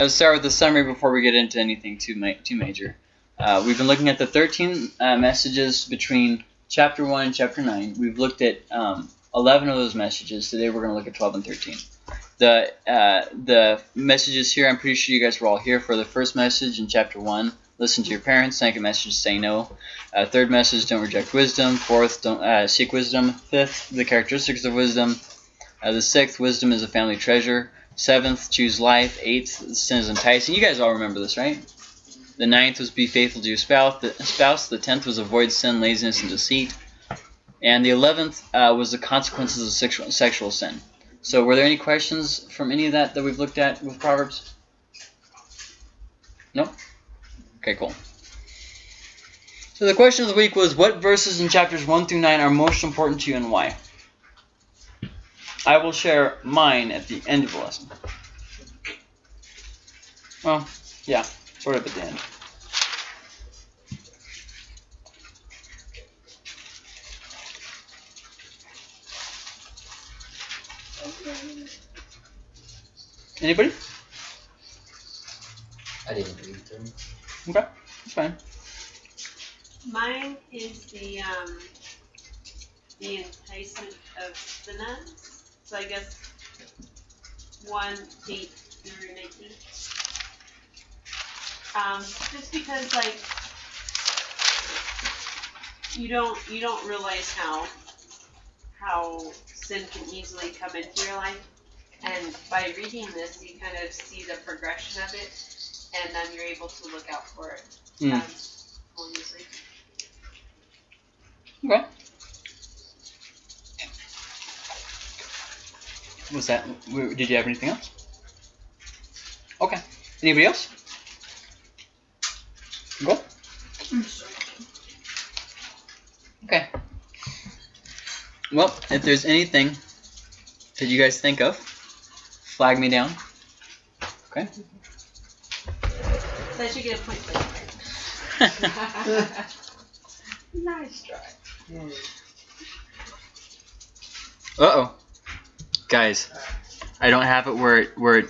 Let's start with the summary before we get into anything too ma- too major. Uh, we've been looking at the 13 uh, messages between chapter 1 and chapter 9. We've looked at um, 11 of those messages. Today we're going to look at 12 and 13. The uh, the messages here, I'm pretty sure you guys were all here for the first message in chapter 1. Listen to your parents. Second message, say no. Uh, third message, don't reject wisdom. Fourth, don't uh, seek wisdom. Fifth, the characteristics of wisdom. Uh, the sixth, wisdom is a family treasure. Seventh, choose life. Eighth, sin is enticing. You guys all remember this, right? The ninth was be faithful to your spouse. The, spouse. the tenth was avoid sin, laziness, and deceit. And the eleventh uh, was the consequences of sexual, sexual sin. So were there any questions from any of that that we've looked at with Proverbs? No? Okay, cool. So the question of the week was, what verses in chapters 1 through 9 are most important to you and why? I will share mine at the end of the lesson. Well, yeah, sort of at the end. Anybody? I didn't read them. Okay, that's fine. Mine is the um, the enticement of the nuns. So I guess one eight through nineteen. Um, just because like you don't you don't realize how how sin can easily come into your life, and by reading this, you kind of see the progression of it, and then you're able to look out for it Hmm. um, more easily. Okay. Was that? Did you have anything else? Okay. Anybody else? Go. Okay. Well, if there's anything that you guys think of, flag me down. Okay. So I should get a point for that. Nice try. Uh oh. Guys, I don't have it where it where it.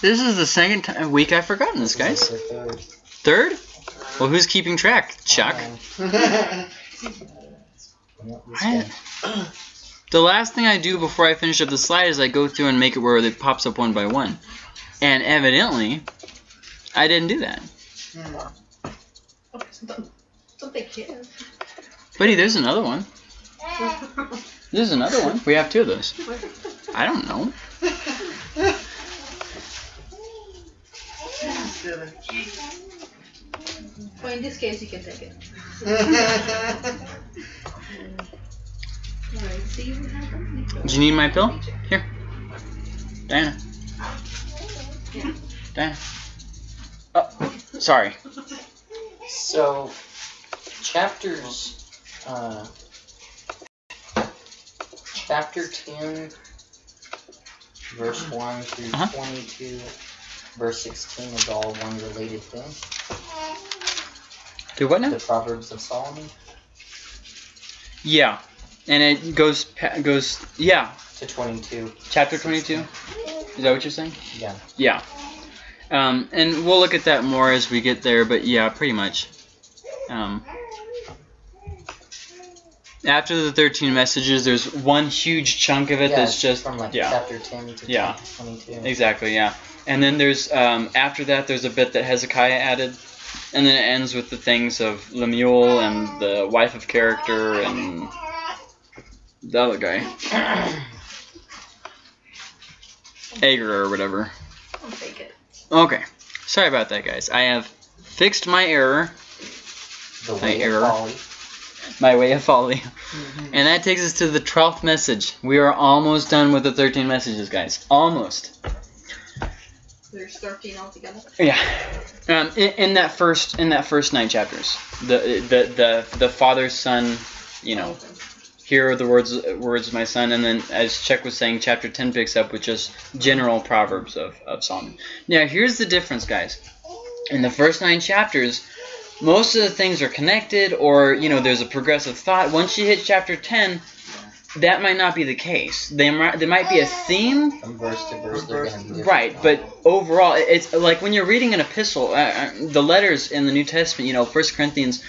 This is the second time, week I've forgotten this, guys. Third. Third? Well, who's keeping track? Chuck. Uh, I- The last thing I do before I finish up the slide is I go through and make it where it pops up one by one. And evidently, I didn't do that. Hmm. Okay, don't, don't they care? Buddy, there's another one. There's another one. We have two of those. I don't know. Well, in this case, you can take it. Alright, see what happens. Do you need my pill? Here. Diana. Diana. Oh, sorry. So, chapters, uh, chapter 10, verse 1 through Uh-huh. 22, verse 16 is all one related thing. Do what now? The Proverbs of Solomon Yeah. And it goes goes yeah. to 22. Chapter 22. Is that what you're saying? Yeah. Yeah. Um, and we'll look at that more as we get there, but yeah, pretty much. Um, after the 13 messages, there's one huge chunk of it yeah, that's just from like yeah. chapter 10 to Yeah. 22. Exactly, yeah. And then there's um, after that there's a bit that Hezekiah added, and then it ends with the things of Lemuel and the wife of character and the other guy, Agar or whatever. I'll take it. Okay, sorry about that, guys. I have fixed my error, The My error. of folly. my way of folly, and that takes us to the twelfth message. We are almost done with the 13 messages, guys. Almost. There's 13 altogether. Yeah. Um, in, in that first in that first nine chapters, the the the the father son, you know, here are the words words of my son, and then as Chuck was saying, chapter ten picks up with just general proverbs of of Solomon. Now here's the difference, guys. In the first nine chapters, most of the things are connected, or you know, there's a progressive thought. Once you hit chapter ten, that might not be the case. There might, there might be a theme, From verse to verse, they're going to be different. right? But overall, it's like when you're reading an epistle, uh, uh, the letters in the New Testament, you know, First Corinthians,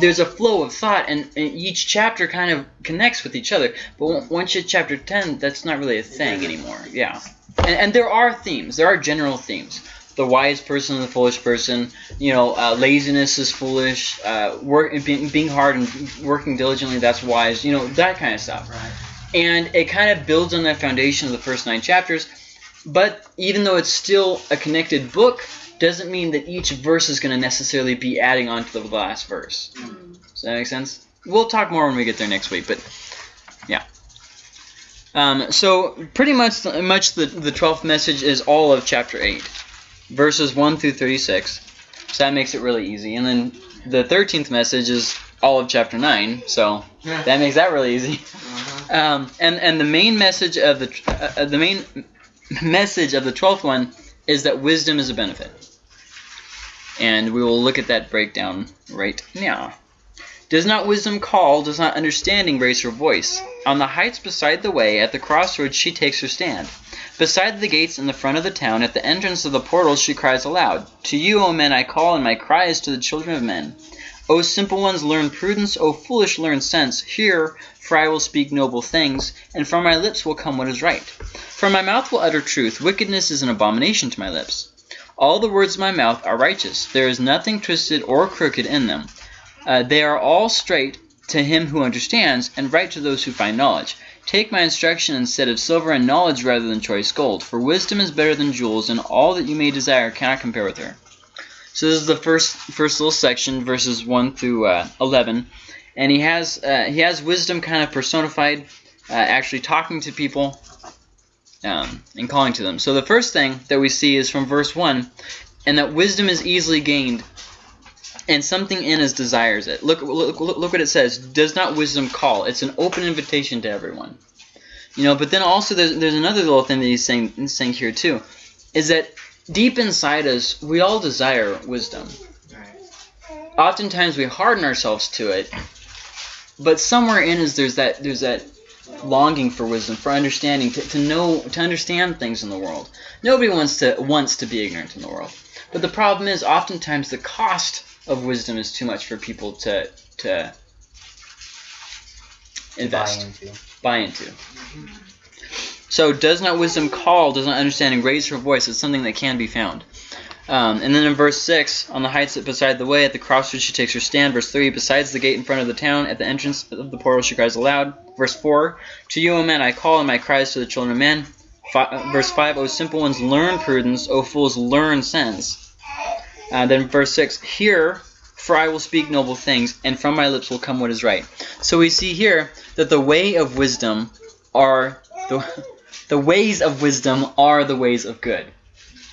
there's a flow of thought, and, and each chapter kind of connects with each other. But on- once you hit chapter 10, that's not really a thing anymore. Yeah. And, and there are themes, there are general themes. The wise person and the foolish person, you know, uh, laziness is foolish, uh, work, being, being hard and working diligently, that's wise, you know, that kind of stuff Right. and it kind of builds on that foundation of the first nine chapters. But even though it's still a connected book, doesn't mean that each verse is going to necessarily be adding on to the last verse. Does that make sense? We'll talk more when we get there next week, but yeah. Um, so pretty much, much the the twelfth message is all of chapter eight, verses one through thirty-six. So that makes it really easy. And then the thirteenth message is all of chapter nine. So that makes that really easy. Uh-huh. Um, and and the main message of the uh, uh, the main message of the twelfth one is that wisdom is a benefit, and we will look at that breakdown right now. Does not wisdom call? Does not understanding raise her voice? On the heights beside the way, at the crossroads, she takes her stand. Beside the gates in the front of the town, at the entrance of the portals, she cries aloud. To you, O men, I call, and my cry is to the children of men. O simple ones, learn prudence. O foolish, learn sense. Hear, for I will speak noble things, and from my lips will come what is right. For my mouth will utter truth. Wickedness is an abomination to my lips. All the words of my mouth are righteous. There is nothing twisted or crooked in them. Uh, they are all straight to him who understands, and right to those who find knowledge. Take my instruction instead of silver, and knowledge rather than choice gold. For wisdom is better than jewels, and all that you may desire cannot compare with her. So this is the first first little section, verses one through uh, eleven, and he has uh, he has wisdom kind of personified, uh, actually talking to people um, and calling to them. So the first thing that we see is from verse one, and that wisdom is easily gained and something in us desires it. Look, look, look, what it says. Does not wisdom call? It's an open invitation to everyone. You know, but then also there's, there's another little thing that he's saying, saying here too, is that deep inside us, we all desire wisdom. Oftentimes we harden ourselves to it, but somewhere in us there's that there's that longing for wisdom, for understanding, to, to know, to understand things in the world. Nobody wants to wants to be ignorant in the world. But the problem is, oftentimes the cost of wisdom is too much for people to to invest, Buy into. buy into. So, does not wisdom call? Does not understanding raise her voice? It's something that can be found. Um, and then in verse 6, on the heights beside the way, at the crossroads she takes her stand. Verse 3, besides the gate in front of the town, at the entrance of the portal she cries aloud. Verse 4, to you, O men, I call, and my cries to the children of men. Fi- verse 5, O simple ones, learn prudence. O fools, learn sense. Uh, then verse 6, hear, for I will speak noble things, and from my lips will come what is right. So we see here that the way of wisdom are the, the ways of wisdom are the ways of good.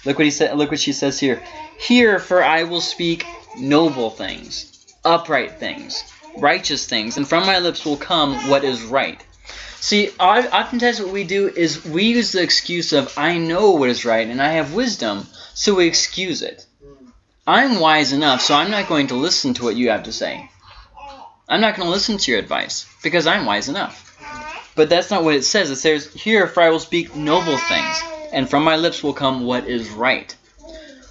Look what he said. Look what she says here. Hear, for I will speak noble things, upright things, righteous things, and from my lips will come what is right. See, oftentimes what we do is we use the excuse of I know what is right and I have wisdom, so we excuse it. I'm wise enough, so I'm not going to listen to what you have to say. I'm not going to listen to your advice because I'm wise enough. But that's not what it says. It says, Here, for I will speak noble things, and from my lips will come what is right.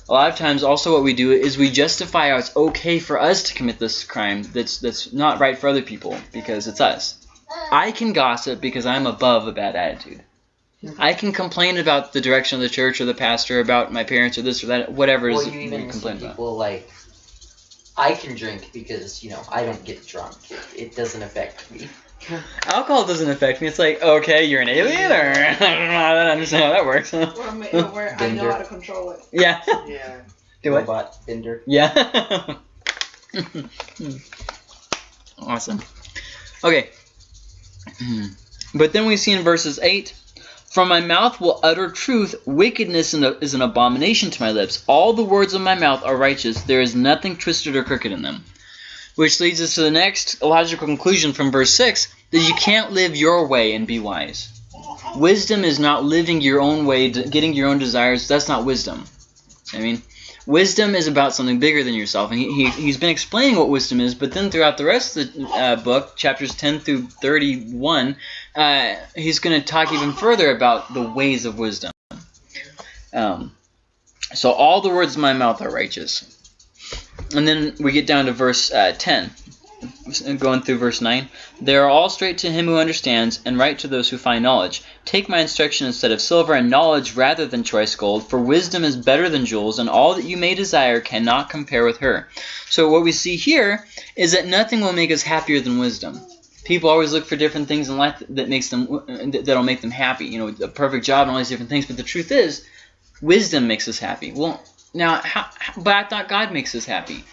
A lot of times, also, what we do is we justify how it's okay for us to commit this crime that's that's not right for other people because it's us. I can gossip because I'm above a bad attitude. I can complain about the direction of the church or the pastor, about my parents or this or that, whatever it Or is you we even see complain about. people like, I can drink because, you know, I don't get drunk. It, it doesn't affect me. Alcohol doesn't affect me. It's like, okay, you're an alien, or I don't understand how that works. Or, ma- or where I know how to control it. yeah. Yeah. Do it. Robot Bender. Yeah. awesome. Okay. But then we see in verses 8 From my mouth will utter truth, wickedness is an abomination to my lips. All the words of my mouth are righteous, there is nothing twisted or crooked in them. Which leads us to the next logical conclusion from verse 6 that you can't live your way and be wise. Wisdom is not living your own way, getting your own desires. That's not wisdom. I mean, wisdom is about something bigger than yourself. And he, he, he's been explaining what wisdom is, but then throughout the rest of the uh, book, chapters 10 through 31, uh, he's going to talk even further about the ways of wisdom. Um, so all the words of my mouth are righteous. And then we get down to verse uh, 10, going through verse 9. They are all straight to him who understands, and right to those who find knowledge. Take my instruction instead of silver, and knowledge rather than choice gold, for wisdom is better than jewels, and all that you may desire cannot compare with her. So what we see here is that nothing will make us happier than wisdom. People always look for different things in life that makes them that'll make them happy. You know, a perfect job and all these different things. But the truth is, wisdom makes us happy. Well, now, how, but I thought God makes us happy.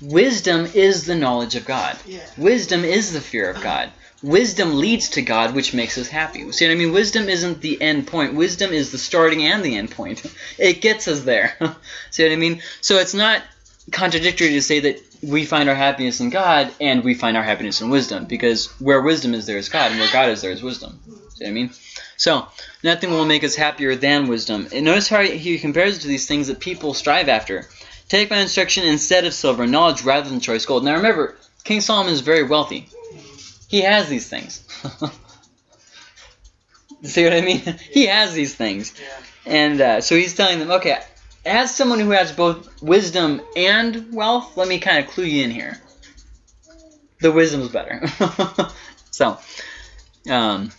Wisdom is the knowledge of God. Yeah. Wisdom is the fear of God. Wisdom leads to God, which makes us happy. See what I mean? Wisdom isn't the end point. Wisdom is the starting and the end point. It gets us there. See what I mean? So it's not contradictory to say that we find our happiness in God and we find our happiness in wisdom, because where wisdom is, there is God, and where God is, there is wisdom. See what I mean? So nothing will make us happier than wisdom. And notice how he compares it to these things that people strive after. Take my instruction instead of silver, knowledge rather than choice gold. Now remember, King Solomon is very wealthy. He has these things. See what I mean? He has these things. And uh, so he's telling them, okay, as someone who has both wisdom and wealth, let me kind of clue you in here. The wisdom's better. so, um,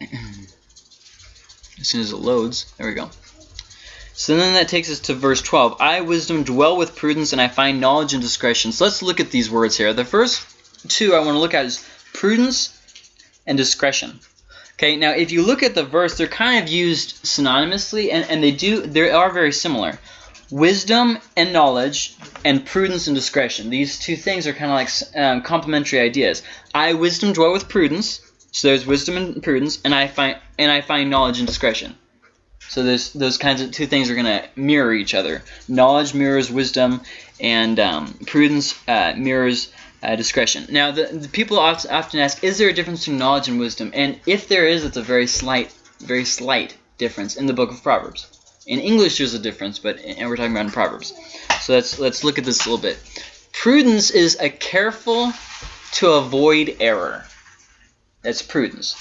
as soon as it loads, there we go. So then that takes us to verse 12. I, wisdom, dwell with prudence, and I find knowledge and discretion. So let's look at these words here. The first two I want to look at is prudence and discretion. Okay, now if you look at the verse, they're kind of used synonymously, and, and they do they are very similar. Wisdom and knowledge, and prudence and discretion. These two things are kind of like um, complementary ideas. I, wisdom, dwell with prudence. So there's wisdom and prudence, and I find and I find knowledge and discretion. So those those kinds of two things are going to mirror each other. Knowledge mirrors wisdom, and um, prudence uh, mirrors uh, discretion. Now, the, the people often, often ask, is there a difference between knowledge and wisdom? And if there is, it's a very slight, very slight difference in the book of Proverbs. In English, there's a difference, but and we're talking about in Proverbs. So let's let's look at this a little bit. Prudence is a careful to avoid error. That's prudence.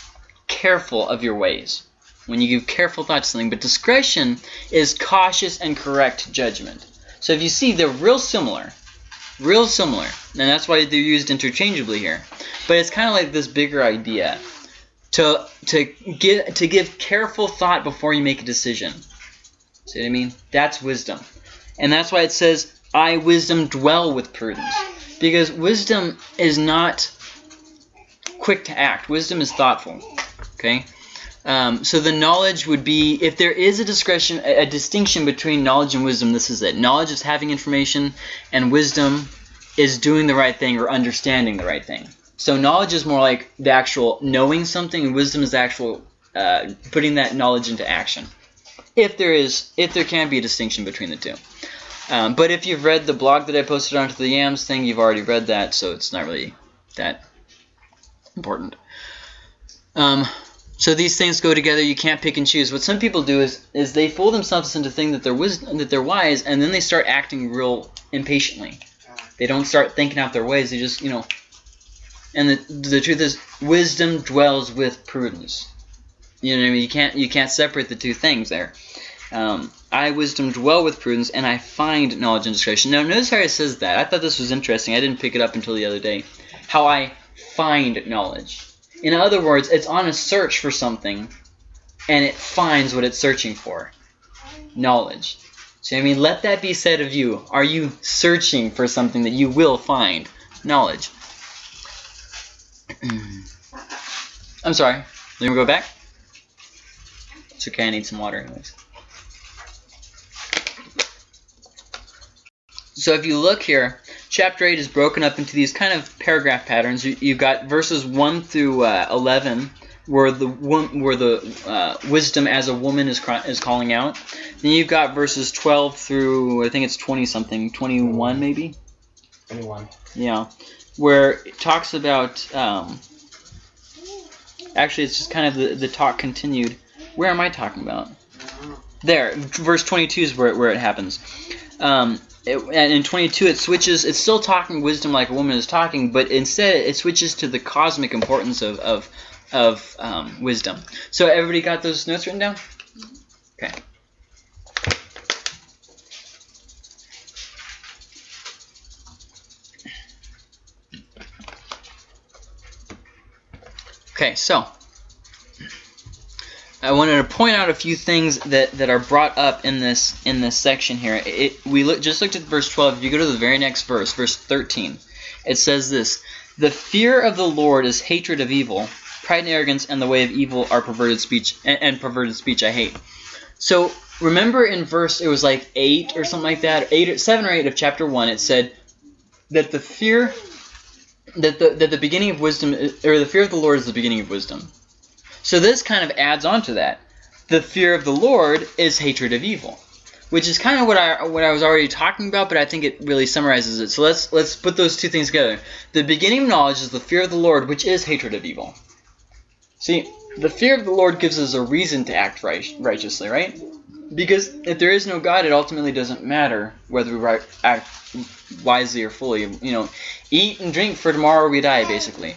Careful of your ways. When you give careful thought to something, but discretion is cautious and correct judgment. So if you see, they're real similar real similar and that's why they're used interchangeably here. But it's kind of like this bigger idea to to give to give careful thought before you make a decision. See what i mean? That's wisdom. And that's why it says i wisdom dwell with prudence. Because wisdom is not quick to act. Wisdom is thoughtful okay um, so the knowledge would be if there is a discretion, a, a distinction between knowledge and wisdom. This is it. Knowledge is having information, and wisdom is doing the right thing or understanding the right thing. So knowledge is more like the actual knowing something, and wisdom is the actual uh, putting that knowledge into action. If there is, if there can be a distinction between the two. Um, but if you've read the blog that I posted onto the Yams thing, you've already read that, so it's not really that important. Um, so these things go together. You can't pick and choose. What some people do is is they fool themselves into thinking that they're wisdom, that they're wise, and then they start acting real impatiently. They don't start thinking out their ways. They just you know. And the the truth is, wisdom dwells with prudence. You know what I mean? You can't you can't separate the two things there. Um, I wisdom dwell with prudence, and I find knowledge and discretion. Now notice how it says that. I thought this was interesting. I didn't pick it up until the other day. How I find knowledge. In other words, it's on a search for something, and it finds what it's searching for. Knowledge. So I mean, let that be said of you. Are you searching for something that you will find? Knowledge. I'm sorry. Let me go back. It's okay. I need some water anyways. So if you look here, chapter 8 is broken up into these kind of paragraph patterns. You, you've got verses 1 through uh, 11 where the where the uh, wisdom as a woman is is calling out. Then you've got verses 12 through I think it's 20 something, 21 maybe. 21. Yeah, where it talks about. Um, actually, it's just kind of the the talk continued. Where am I talking about? There, verse 22 is where where it happens. Um, it, and in 22 it switches. It's still talking wisdom like a woman is talking, but instead it switches to the cosmic importance of of of um, wisdom. So everybody got those notes written down? Okay. Okay, so I wanted to point out a few things that, that are brought up in this in this section here. It, we look, just looked at verse 12. If you go to the very next verse, verse 13, it says this: "The fear of the Lord is hatred of evil. Pride and arrogance and the way of evil are perverted speech, and, and perverted speech I hate." So remember in verse it was like eight or something like that, eight, or, seven or eight of chapter one. It said that the fear that the that the beginning of wisdom or the fear of the Lord is the beginning of wisdom. So this kind of adds on to that. The fear of the Lord is hatred of evil, which is kind of what I what I was already talking about, but I think it really summarizes it. So let's let's put those two things together. The beginning of knowledge is the fear of the Lord, which is hatred of evil. See, the fear of the Lord gives us a reason to act right, righteously, right? Because if there is no God, it ultimately doesn't matter whether we act wisely or fully. You know, eat and drink for tomorrow we die, basically.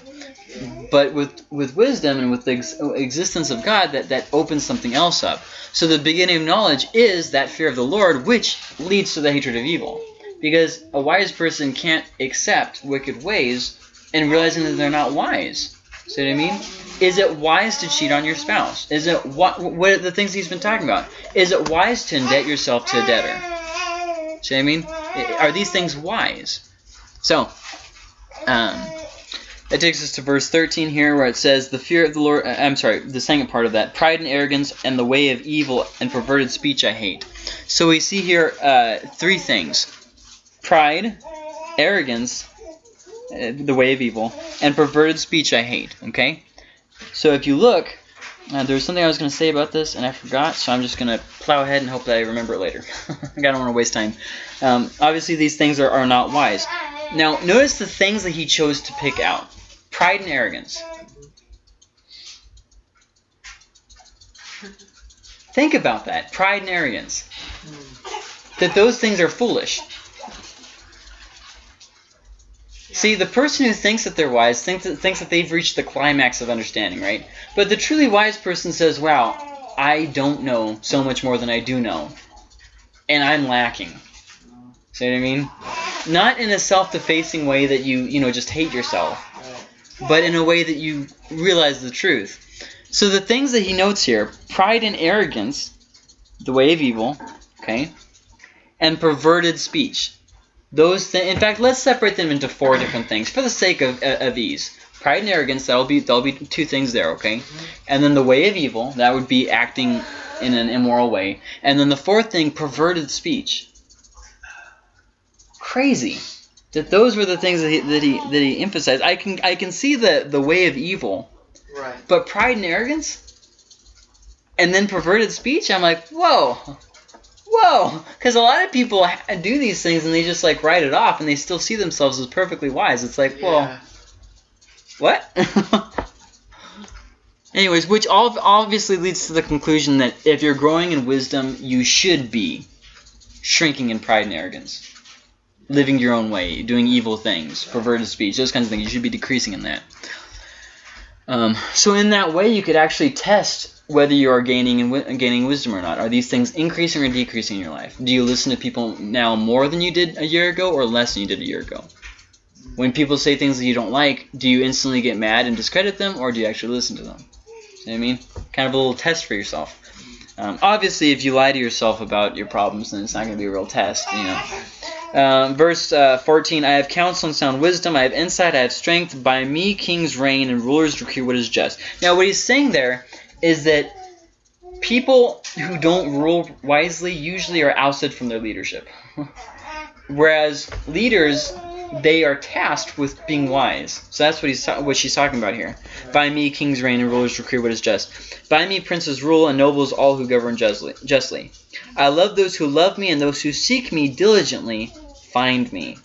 But with with wisdom and with the ex- existence of God, that that opens something else up. So the beginning of knowledge is that fear of the Lord, which leads to the hatred of evil. Because a wise person can't accept wicked ways and realizing that they're not wise. See what I mean? Is it wise to cheat on your spouse? Is it what? What are the things he's been talking about? Is it wise to indebt yourself to a debtor? See what I mean? Are these things wise? So, um, that takes us to verse 13 here, where it says, "The fear of the Lord." uh, I'm sorry, the second part of that: pride and arrogance, and the way of evil and perverted speech I hate. So we see here uh, three things: pride, arrogance, uh, the way of evil, and perverted speech I hate. Okay. So if you look, uh, something I was going to say about this, and I forgot, so I'm just going to plow ahead and hope that I remember it later. I don't want to waste time. Um, obviously, these things are, are not wise. Now, notice the things that he chose to pick out pride and arrogance. Think about that pride and arrogance. That those things are foolish. See, the person who thinks that they're wise thinks that, thinks that they've reached the climax of understanding, right? But the truly wise person says, wow, I don't know so much more than I do know. And I'm lacking. See what I mean? Not in a self-defacing way that you, you know, just hate yourself, but in a way that you realize the truth. So the things that he notes here, pride and arrogance, the way of evil, okay, and perverted speech. Those th- in fact, let's separate them into four different things for the sake of, uh, of ease. Pride and arrogance, that'll be that'll be two things there, okay? And then the way of evil, that would be acting in an immoral way. And then the fourth thing, perverted speech. Crazy that those were the things that he, that he that he emphasized. I can I can see the the way of evil, Right. but pride and arrogance, and then perverted speech. I'm like, whoa, whoa, because a lot of people do these things and they just like write it off, and they still see themselves as perfectly wise. It's like, well, Yeah. what? Anyways, which all obviously leads to the conclusion that if you're growing in wisdom, you should be shrinking in pride and arrogance, living your own way, doing evil things, perverted speech, those kinds of things. You should be decreasing in that. Um, so in that way, you could actually test whether you are gaining and gaining wisdom or not. Are these things increasing or decreasing in your life? Do you listen to people now more than you did a year ago, or less than you did a year ago? When people say things that you don't like, do you instantly get mad and discredit them, or do you actually listen to them? See what I mean? Kind of a little test for yourself. Um, obviously, if you lie to yourself about your problems, then it's not going to be a real test, you know. Um, verse uh, 14, I have counsel and sound wisdom, I have insight, I have strength. By me kings reign and rulers decree what is just. Now, what he's saying there is that people who don't rule wisely usually are ousted from their leadership. Whereas leaders, they are tasked with being wise. So that's what he's what she's talking about here. By me kings reign and rulers decree what is just. By me princes rule and nobles all who govern justly. justly. I love those who love me and those who seek me diligently find me.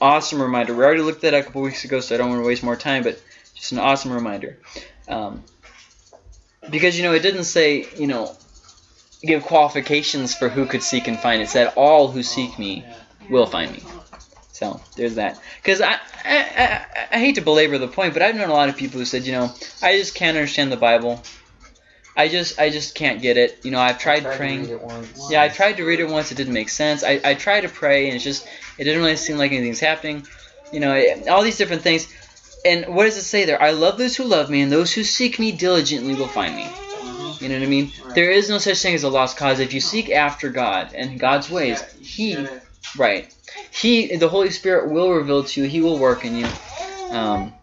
Awesome reminder. We already looked at that a couple weeks ago, so I don't want to waste more time, but just an awesome reminder. Um, because, you know, it didn't say, you know, give qualifications for who could seek and find. It said, "All who seek me will find me." So there's that. Because I, I, I, I hate to belabor the point, but I've known a lot of people who said, you know, I just can't understand the Bible. I just, I just can't get it. You know, I've tried, Tried to praying. read it once. Yeah, I tried to read it once. It didn't make sense. I, I tried to pray, and it's just it didn't really seem like anything's happening. You know, it- all these different things. And what does it say there? I love those who love me, and those who seek me diligently will find me. You know what I mean? Right. There is no such thing as a lost cause. If you seek after God and God's ways, He right, He the Holy Spirit will reveal to you. He will work in you. Um,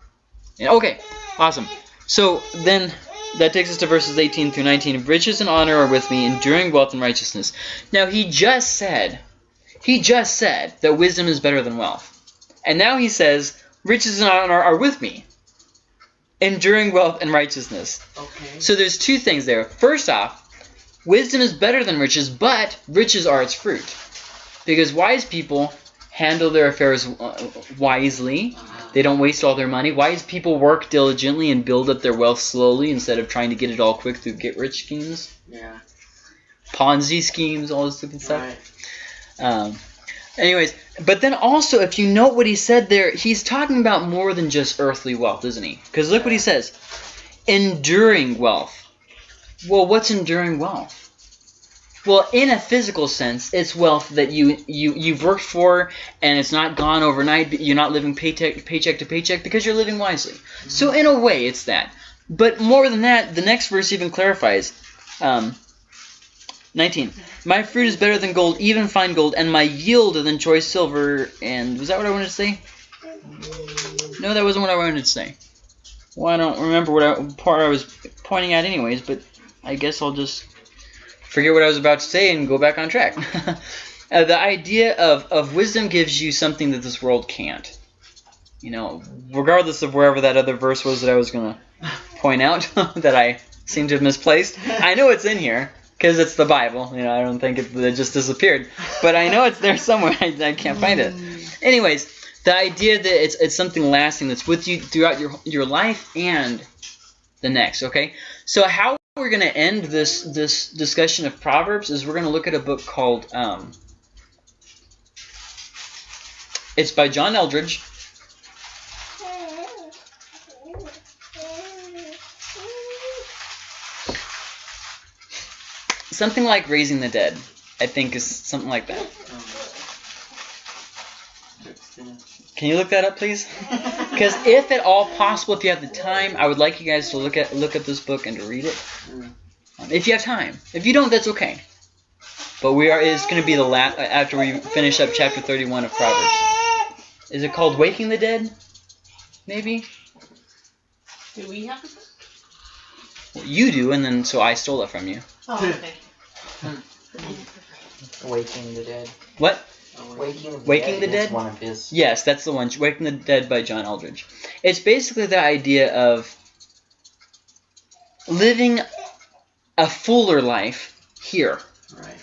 okay, awesome. So then that takes us to verses 18 through 19. Riches and honor are with me, enduring wealth and righteousness. Now he just said, he just said that wisdom is better than wealth. And now he says, riches and honor are with me, enduring wealth and righteousness. Okay. So there's two things there. First off, wisdom is better than riches, but riches are its fruit. Because wise people handle their affairs uh, wisely. They don't waste all their money. Wise people work diligently and build up their wealth slowly instead of trying to get it all quick through get rich schemes, yeah. Ponzi schemes, all this stupid stuff. Right. Um, anyways, but then also, if you note what he said there, he's talking about more than just earthly wealth, isn't he? Because look what he says enduring wealth. Well, what's enduring wealth? Well, in a physical sense, it's wealth that you, you, you've worked for and it's not gone overnight. but You're not living paycheck, paycheck to paycheck because you're living wisely. So, in a way, it's that. But more than that, the next verse even clarifies. Um, 19. My fruit is better than gold, even fine gold, and my yield than choice silver. And was that what I wanted to say? No, that wasn't what I wanted to say. Well, I don't remember what I, part I was pointing at, anyways. But I guess I'll just forget what I was about to say and go back on track. uh, the idea of, of wisdom gives you something that this world can't. You know, regardless of wherever that other verse was that I was gonna point out that I seem to have misplaced. I know it's in here because it's the Bible. You know, I don't think it, it just disappeared, but I know it's there somewhere. I, I can't find it. Anyways, the idea that it's it's something lasting that's with you throughout your your life and the next. Okay, so how we're gonna end this this discussion of Proverbs is we're gonna look at a book called um, it's by John Eldredge. Something like Raising the Dead, I think is something like that. Can you look that up, please? Because if at all possible, if you have the time, I would like you guys to look at look at this book and to read it. Mm. Um, if you have time. If you don't, that's okay. But we are. It's going to be the last after we finish up chapter 31 of Proverbs. Is it called Waking the Dead? Maybe. Do we have a book? Well, you do, and then so I stole it from you. Oh, okay. Waking the Dead. What? Waking the Waking Dead the Dead? one of his. Yes, that's the one. Waking the Dead by John Eldredge. It's basically the idea of living a fuller life here. Right.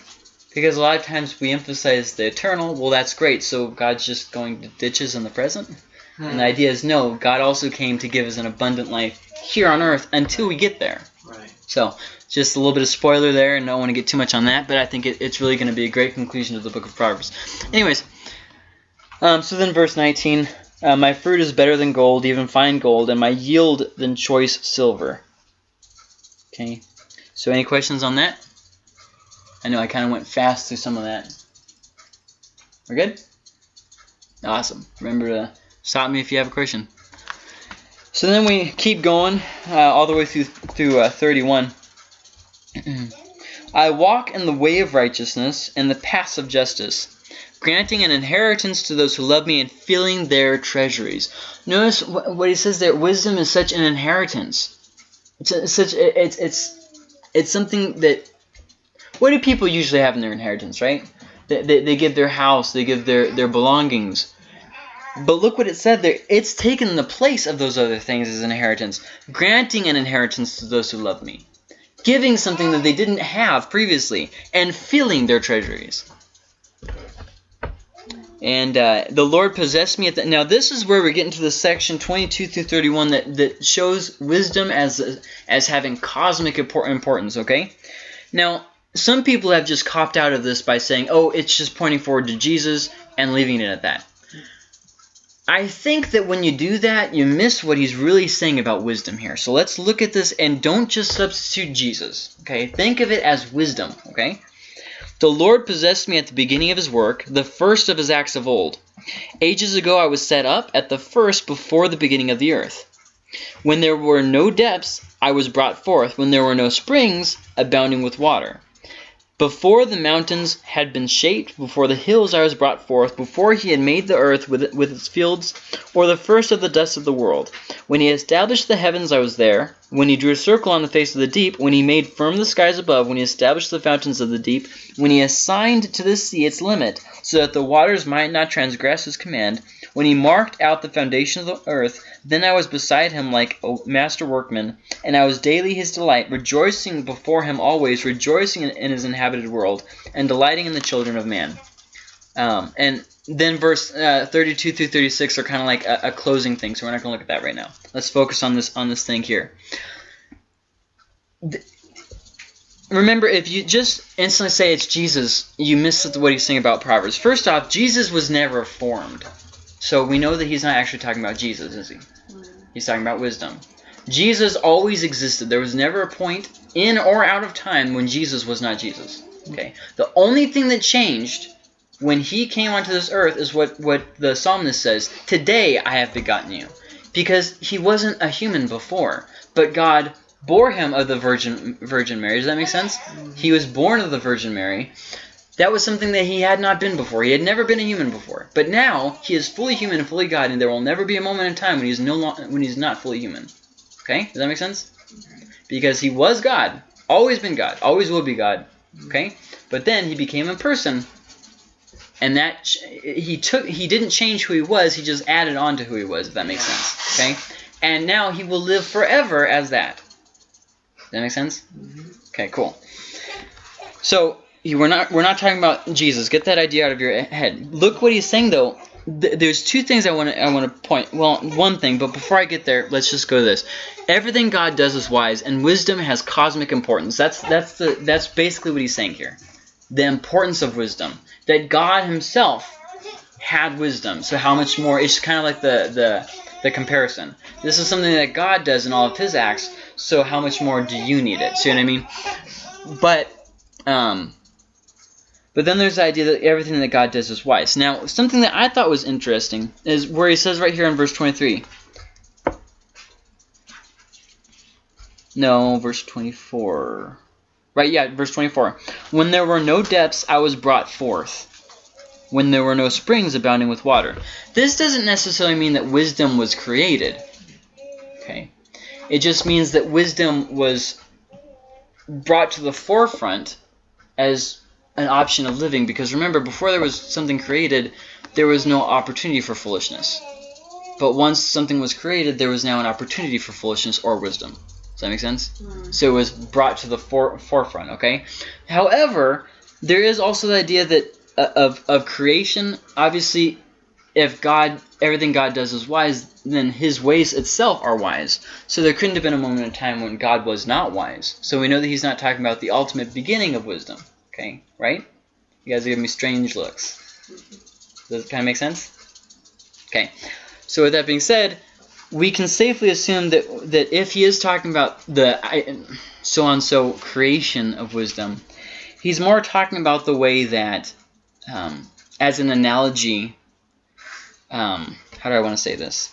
Because a lot of times we emphasize the eternal. Well, that's great. So God's just going to ditches in the present. Hmm. And the idea is no, God also came to give us an abundant life here on earth until we get there. Right. So, just a little bit of spoiler there, and I don't want to get too much on that, but I think it, it's really going to be a great conclusion to the book of Proverbs. Anyways, um, so then verse 19 uh, My fruit is better than gold, even fine gold, and my yield than choice silver. Okay, so any questions on that? I know I kind of went fast through some of that. We're good? Awesome. Remember to stop me if you have a question. So then we keep going uh, all the way through through uh, 31. I walk in the way of righteousness and the paths of justice, granting an inheritance to those who love me and filling their treasuries. Notice what he says there. Wisdom is such an inheritance. It's, such it's it's it's something that. What do people usually have in their inheritance, right? They, they, they give their house, they give their, their belongings. But look what it said there. It's taken the place of those other things as inheritance, granting an inheritance to those who love me, giving something that they didn't have previously, and filling their treasuries. And uh, the Lord possessed me at the. Now this is where we get into the section 22 through 31 that, that shows wisdom as as having cosmic importance. Okay. Now some people have just copped out of this by saying, oh, it's just pointing forward to Jesus and leaving it at that. I think that when you do that, you miss what he's really saying about wisdom here. So let's look at this and don't just substitute Jesus. Okay, think of it as wisdom. Okay, the Lord possessed me at the beginning of his work, the first of his acts of old. Ages ago I was set up at the first before the beginning of the earth. When there were no depths, I was brought forth. When there were no springs, abounding with water. Before the mountains had been shaped, before the hills I was brought forth, before he had made the earth with, with its fields, or the first of the dust of the world. When he established the heavens, I was there. When he drew a circle on the face of the deep, when he made firm the skies above, when he established the fountains of the deep, when he assigned to the sea its limit, so that the waters might not transgress his command, when he marked out the foundation of the earth, then I was beside him like a master workman, and I was daily his delight, rejoicing before him always, rejoicing in his inhabited world, and delighting in the children of man. Um, and then verse uh, 32 through 36 are kind of like a, a, closing thing, so we're not going to look at that right now. Let's focus on this on this thing here. The, remember, if you just instantly say it's Jesus, you miss what he's saying about Proverbs. First off, Jesus was never formed. So we know that he's not actually talking about Jesus, is he? He's talking about wisdom. Jesus always existed. There was never a point in or out of time when Jesus was not Jesus. Okay. The only thing that changed when he came onto this earth is what, what the psalmist says, Today I have begotten you. Because he wasn't a human before, but God bore him of the Virgin Virgin Mary. Does that make sense? He was born of the Virgin Mary. That was something that he had not been before. He had never been a human before. But now he is fully human and fully God, and there will never be a moment in time when he's no when he's not fully human. Okay, does that make sense? Because he was God, always been God, always will be God. Okay, but then he became a person, and that he took he didn't change who he was. He just added on to who he was. If that makes sense. Okay, and now he will live forever as that. Does that make sense? Mm-hmm. Okay, cool. So we're not we're not talking about Jesus. Get that idea out of your head. Look what he's saying though. there's two things I want to I want to point. Well, one thing, but before I get there, let's just go to this. Everything God does is wise, and wisdom has cosmic importance. That's that's the that's basically what he's saying here. The importance of wisdom. That God Himself had wisdom. So how much more? It's kind of like the the the comparison. This is something that God does in all of His acts. So how much more do you need it? See what I mean? But um but then there's the idea that everything that God does is wise. Now, something that I thought was interesting is where he says right here in verse 23. No, verse 24. Right, yeah, verse 24. When there were no depths, I was brought forth. When there were no springs abounding with water. This doesn't necessarily mean that wisdom was created. Okay. It just means that wisdom was brought to the forefront as an option of living because remember before there was something created there was no opportunity for foolishness. But once something was created there was now an opportunity for foolishness or wisdom. Does that make sense? Mm. so it was brought to the for forefront okay? However there is also the idea that uh, of, of creation. Obviously if God everything God does is wise then his ways itself are wise. So there couldn't have been a moment in time when God was not wise. So we know that he's not talking about the ultimate beginning of wisdom Okay, right? You guys are giving me strange looks. Does it kind of make sense? Okay. So with that being said, we can safely assume that that if he is talking about the so on so creation of wisdom, he's more talking about the way that, um, as an analogy, um, how do I want to say this?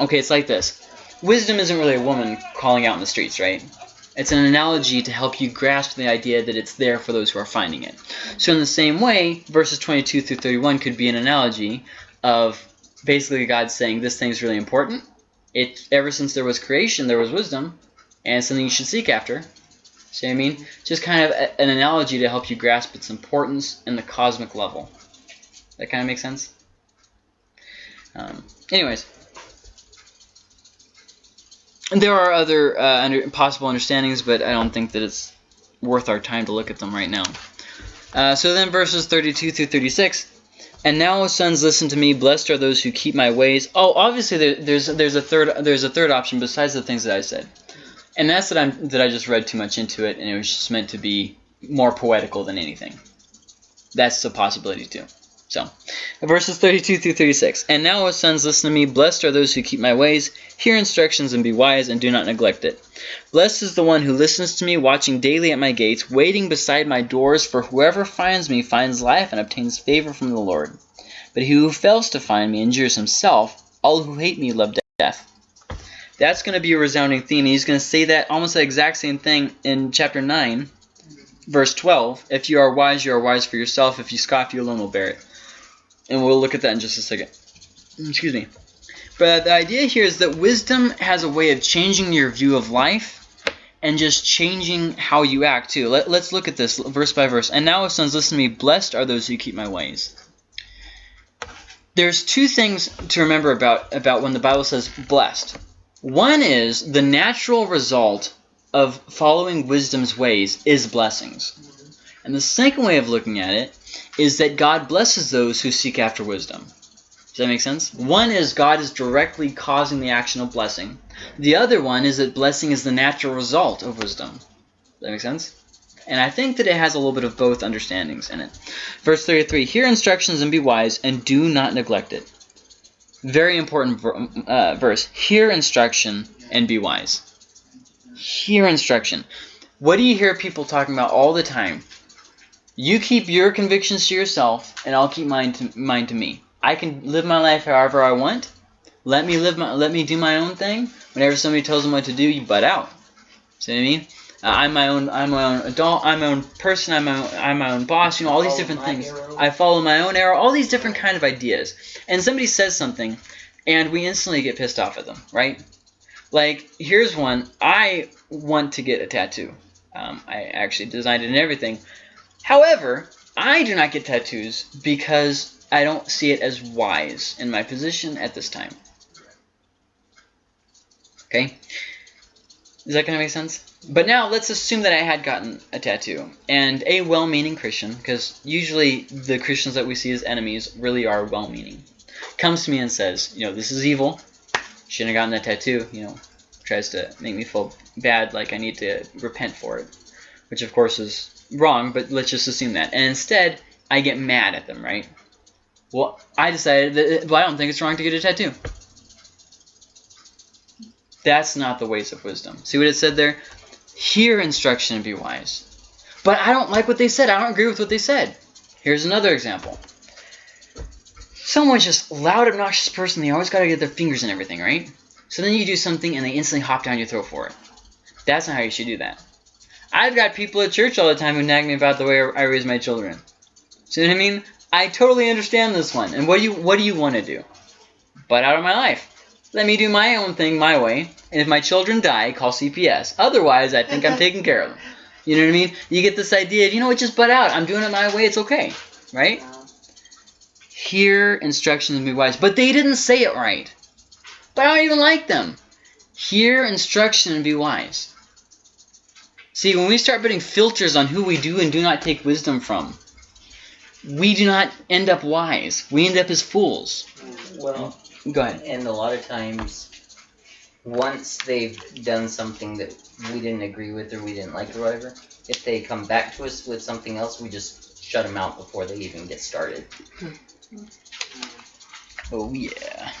Okay, it's like this. Wisdom isn't really a woman calling out in the streets, right? It's an analogy to help you grasp the idea that it's there for those who are finding it. So in the same way, verses 22 through 31 could be an analogy of basically God saying this thing is really important. It ever since there was creation, there was wisdom, and something you should seek after. See what I mean? Just kind of a, an analogy to help you grasp its importance in the cosmic level. That kind of makes sense? Um, anyways, there are other uh, under, possible understandings, but I don't think that it's worth our time to look at them right now. Uh, so then verses 32 through 36. And now, sons, listen to me. Blessed are those who keep my ways. Oh, obviously there, there's there's a third there's a third option besides the things that I said. And that's that I'm that I just read too much into it, and it was just meant to be more poetical than anything. That's a possibility too. So, verses 32 through 36. And now, O sons, listen to me. Blessed are those who keep my ways. Hear instructions and be wise, and do not neglect it. Blessed is the one who listens to me, watching daily at my gates, waiting beside my doors. For whoever finds me finds life and obtains favor from the Lord. But he who fails to find me injures himself. All who hate me love death. That's going to be a resounding theme. He's going to say that almost the exact same thing in chapter 9, verse 12. If you are wise, you are wise for yourself. If you scoff, you alone will bear it. And we'll look at that in just a second. Mm, excuse me. But the idea here is that wisdom has a way of changing your view of life and just changing how you act too. Let, us look at this verse by verse. And now, sons, listen to me. Blessed are those who keep my ways. There's two things to remember about, about when the Bible says blessed. One is the natural result of following wisdom's ways is blessings. And the second way of looking at it is that God blesses those who seek after wisdom. Does that make sense? One is God is directly causing the action of blessing. The other one is that blessing is the natural result of wisdom. Does that make sense? And I think that it has a little bit of both understandings in it. Verse 33, Hear instructions and be wise, and do not neglect it. Very important uh, verse. Hear instruction and be wise. Hear instruction. What do you hear people talking about all the time? You keep your convictions to yourself, and I'll keep mine to, mine to me. I can live my life however I want. Let me live my, let me do my own thing. Whenever somebody tells them what to do, you butt out. See what I mean? Uh, I'm my own. I'm my own adult. I'm my own person. I'm my own, I'm my own boss. You know all these different things. Arrow. I follow my own arrow. All these different kind of ideas. And somebody says something, and we instantly get pissed off at them, right? Like here's one. I want to get a tattoo. Um, I actually designed it and everything. However, I do not get tattoos because I don't see it as wise in my position at this time. Okay? Is that going to make sense? But now let's assume that I had gotten a tattoo. And a well-meaning Christian, because usually the Christians that we see as enemies really are well-meaning, comes to me and says, you know, this is evil. Shouldn't have gotten that tattoo. You know, tries to make me feel bad, like I need to repent for it. Which, of course, is wrong, but let's just assume that. And instead, I get mad at them, right? Well, I decided that, uh, well, I don't think it's wrong to get a tattoo. That's not the ways of wisdom. See what it said there? Hear instruction and be wise. But I don't like what they said. I don't agree with what they said. Here's another example. Someone's just loud, obnoxious person. They always got to get their fingers in everything, right? So then you do something and they instantly hop down your throat for it. That's not how you should do that. I've got people at church all the time who nag me about the way I raise my children. See what I mean? I totally understand this one. And what do you what do you want to do? Butt out of my life. Let me do my own thing my way. And if my children die, call CPS. Otherwise, I think I'm taking care of them. You know what I mean? You get this idea of, you know what, just butt out. I'm doing it my way. It's okay. Right? Hear instructions and be wise. But they didn't say it right. But I don't even like them. Hear instruction and be wise. See, when we start putting filters on who we do and do not take wisdom from, we do not end up wise. We end up as fools. Well, go ahead. And a lot of times, once they've done something that we didn't agree with or we didn't like or whatever, if they come back to us with something else, we just shut them out before they even get started. Hmm. Oh yeah.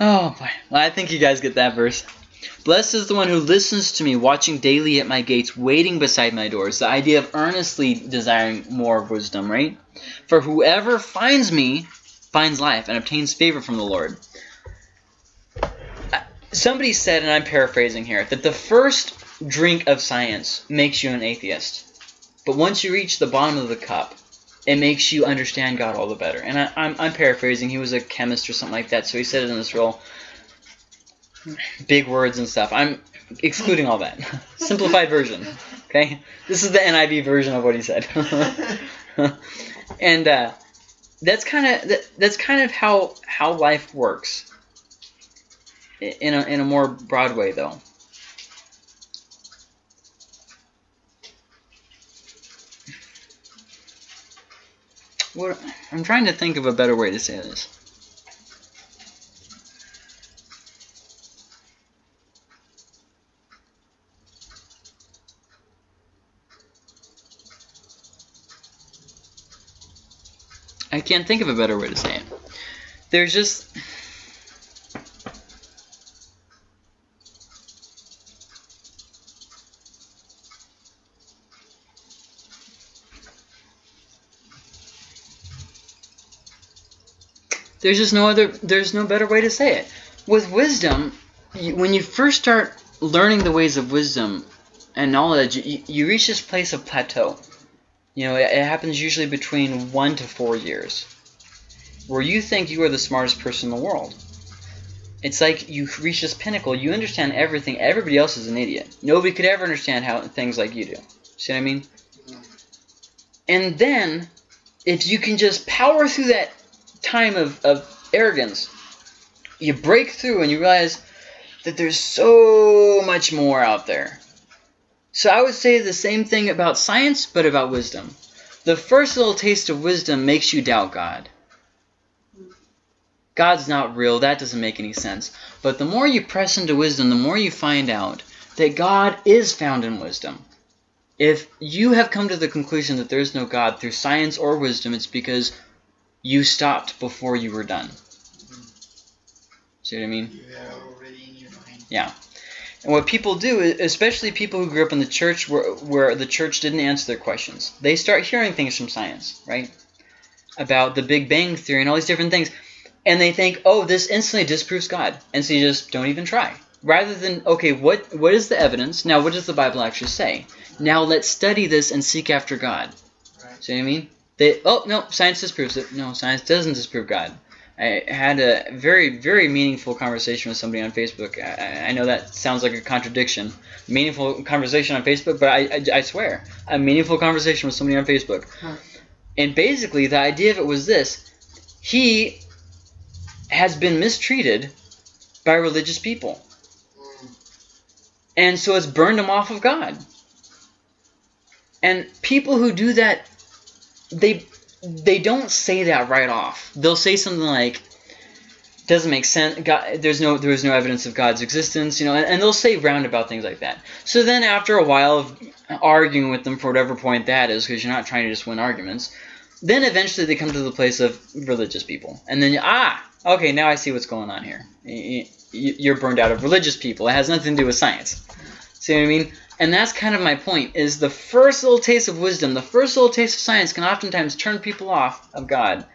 oh boy. Well, I think you guys get that verse. Blessed is the one who listens to me, watching daily at my gates, waiting beside my doors. The idea of earnestly desiring more wisdom, right? For whoever finds me finds life and obtains favor from the Lord. Uh, somebody said, and I'm paraphrasing here, that the first drink of science makes you an atheist. But once you reach the bottom of the cup, it makes you understand God all the better. And I, am paraphrasing. He was a chemist or something like that, so he said it in this role big words and stuff. I'm excluding all that. Simplified version. Okay? This is the NIV version of what he said. and uh, that's kind of that, that's kind of how how life works. In a in a more broad way though. What I'm trying to think of a better way to say this. I can't think of a better way to say it. There's just There's just no other. There's no better way to say it. With wisdom, you, when you first start learning the ways of wisdom and knowledge, you, you reach this place of plateau. You know, it, happens usually between one to four years, where you think you are the smartest person in the world. It's like you reach this pinnacle. You understand everything. Everybody else is an idiot. Nobody could ever understand how things like you do. See what I mean? And then, if you can just power through that time of, of arrogance, you break through and you realize that there's so much more out there. So I would say the same thing about science, but about wisdom. The first little taste of wisdom makes you doubt God. God's not real. That doesn't make any sense. But the more you press into wisdom, the more you find out that God is found in wisdom. If you have come to the conclusion that there is no God through science or wisdom, it's because you stopped before you were done. See what I mean? You are already in your mind. Yeah. And what people do, especially people who grew up in the church where, where the church didn't answer their questions, they start hearing things from science, right? About the Big Bang Theory and all these different things. And they think, oh, this instantly disproves God. And so you just don't even try. Rather than, okay, what what is the evidence? Now, what does the Bible actually say? Now let's study this and seek after God. Right. See what I mean? They, oh, no, science disproves it. No, science doesn't disprove God. I had a very, very meaningful conversation with somebody on Facebook. I, I know that sounds like a contradiction. Meaningful conversation on Facebook, but I, I, I swear, a meaningful conversation with somebody on Facebook. Huh. And basically, the idea of it was this: he has been mistreated by religious people, Mm. and so it's burned him off of God. And people who do that, they they don't say that right off. They'll say something like, "Doesn't make sense. God, there's no there is no evidence of God's existence," you know, and, and they'll say roundabout things like that. So then, after a while of arguing with them for whatever point that is, because you're not trying to just win arguments, then eventually they come to the place of religious people, and then ah, okay, now I see what's going on here. You're burned out of religious people. It has nothing to do with science. See what I mean? And that's kind of my point, is the first little taste of wisdom, the first little taste of science can oftentimes turn people off of God.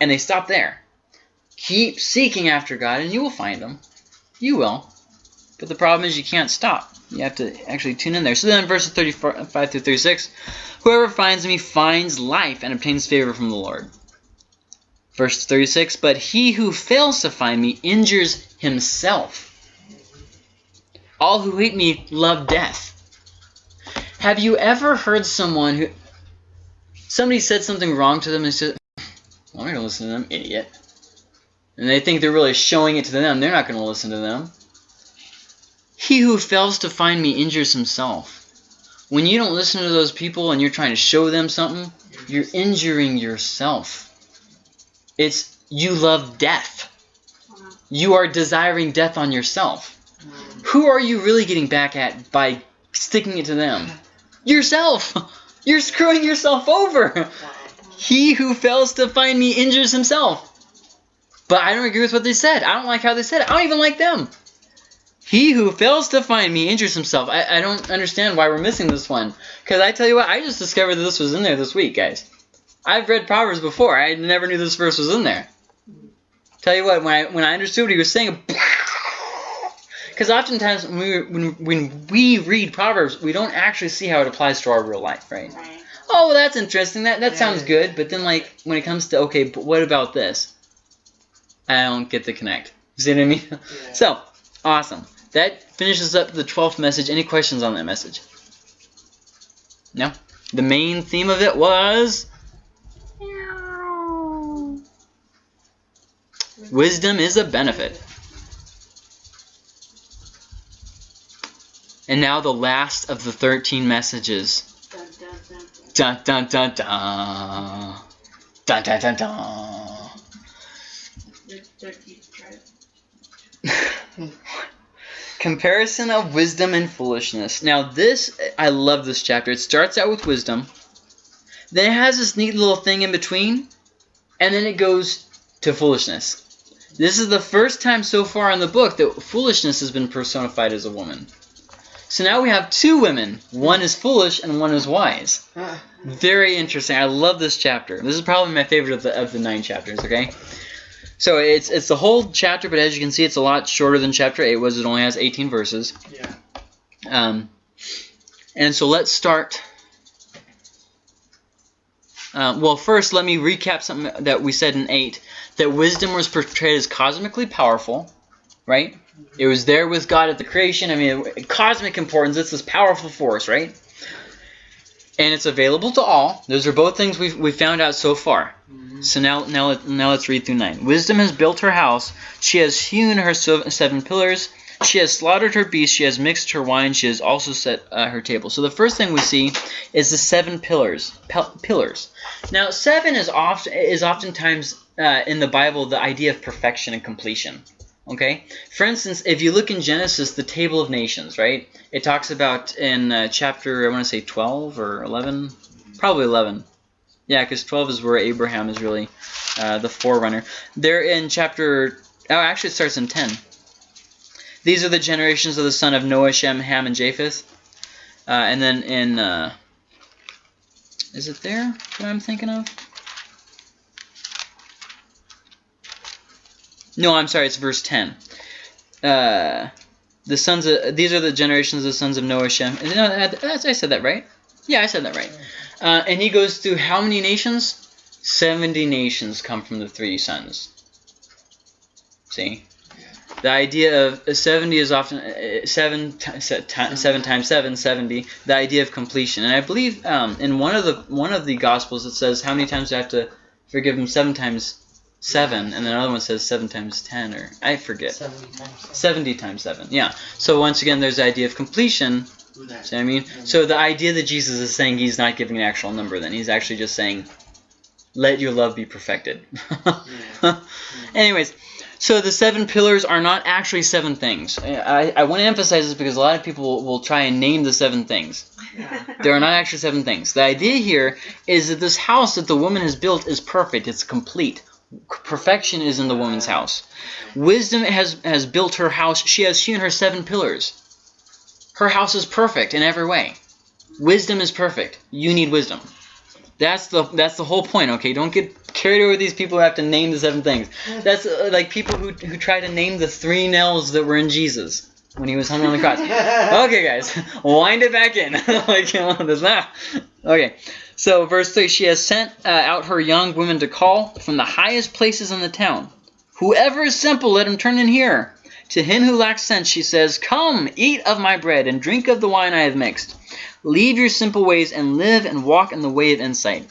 And they stop there. Keep seeking after God and you will find him. You will. But the problem is you can't stop. You have to actually tune in there. So then verses 35 through 36, whoever finds me finds life and obtains favor from the Lord. Verse 36, but he who fails to find me injures himself. All who hate me love death. Have you ever heard someone who somebody said something wrong to them and said, I'm not gonna listen to them, idiot. And they think they're really showing it to them. They're not gonna listen to them. He who fails to find me injures himself. When you don't listen to those people and you're trying to show them something, you're injuring yourself. It's you love death. You are desiring death on yourself. Who are you really getting back at by sticking it to them? Yourself! You're screwing yourself over! He who fails to find me injures himself. But I don't agree with what they said. I don't like how they said it. I don't even like them. He who fails to find me injures himself. I, I don't understand why we're missing this one. Because I tell you what, I just discovered that this was in there this week, guys. I've read Proverbs before. I never knew this verse was in there. Tell you what, when I when I understood what he was saying, because oftentimes when we, when, when we read Proverbs, we don't actually see how it applies to our real life, right? Right. Oh, well, that's interesting. That that sounds good. But then, like, when it comes to okay, but what about this? I don't get the connect. You see what I mean? Yeah. So awesome. That finishes up the twelfth message. Any questions on that message? No. The main theme of it was wisdom is a benefit. And now the last of the thirteen messages. Dun, dun, dun, dun. Dun dun dun dun. Dun dun. Comparison of wisdom and foolishness. Now this, I love this chapter. It starts out with wisdom. Then it has this neat little thing in between and then it goes to foolishness. This is the first time so far in the book that foolishness has been personified as a woman. So now we have two women. One is foolish and one is wise. Ah, Very interesting. I love this chapter. This is probably my favorite of the of the nine chapters. Okay, so it's it's the whole chapter, but as you can see, it's a lot shorter than chapter eight was. It only has 18 verses. yeah. Um, and so let's start. Uh, well, first, let me recap something that we said in 8 that wisdom was portrayed as cosmically powerful, right? It was there with God at the creation. I mean, cosmic importance, it's this powerful force, right? And it's available to all. Those are both things we've, we found out so far. So now, now, now let's read through 9. Wisdom has built her house. She has hewn her seven pillars. She has slaughtered her beasts. She has mixed her wine. She has also set uh, her table. So the first thing we see is the seven pillars. Pillars. Now, seven is often is oftentimes uh, in the Bible the idea of perfection and completion. Okay. For instance, if you look in Genesis, the table of nations, right? It talks about in uh, chapter I want to say 12 or 11, probably 11. Yeah, because 12 is where Abraham is really uh, the forerunner. They're in chapter. Oh, actually, it starts in 10. These are the generations of the son of Noah, Shem, Ham, and Japheth. Uh, and then in. Uh, is it there that I'm thinking of? No, I'm sorry, it's verse 10. Uh, the sons of these are the generations of the sons of Noah, Shem. No, I said that right. Yeah, I said that right. Uh, and he goes through how many nations? Seventy nations come from the three sons. See, the idea of uh, seventy is often uh, seven ti- se- ti- seven times seven, 70. The idea of completion, and I believe um, in one of the one of the gospels it says how many times do I have to forgive him? Seven times seven, and then another one says seven times ten, or I forget. 70 times. 70 times 7, yeah. So once again, there's the idea of completion. See what I mean? So the idea that Jesus is saying he's not giving an actual number, then he's actually just saying, let your love be perfected. Yeah. Anyways, so the seven pillars are not actually seven things. I, I want to emphasize this because a lot of people will, will try and name the seven things. Yeah. There are not actually seven things. The idea here is that this house that the woman has built is perfect, it's complete. Perfection is in the woman's house. Wisdom has, has built her house. She has hewn her seven pillars. Her house is perfect in every way. Wisdom is perfect. You need wisdom. That's the that's the whole point. Okay, don't get carried away with these people who have to name the seven things. That's uh, like people who who try to name the three nails that were in Jesus when he was hung on the cross. Okay, guys, wind it back in. like you know, there's not. Okay, so verse three: She has sent uh, out her young women to call from the highest places in the town. Whoever is simple, let him turn in here. To him who lacks sense, she says, Come, eat of my bread and drink of the wine I have mixed. Leave your simple ways and live and walk in the way of insight.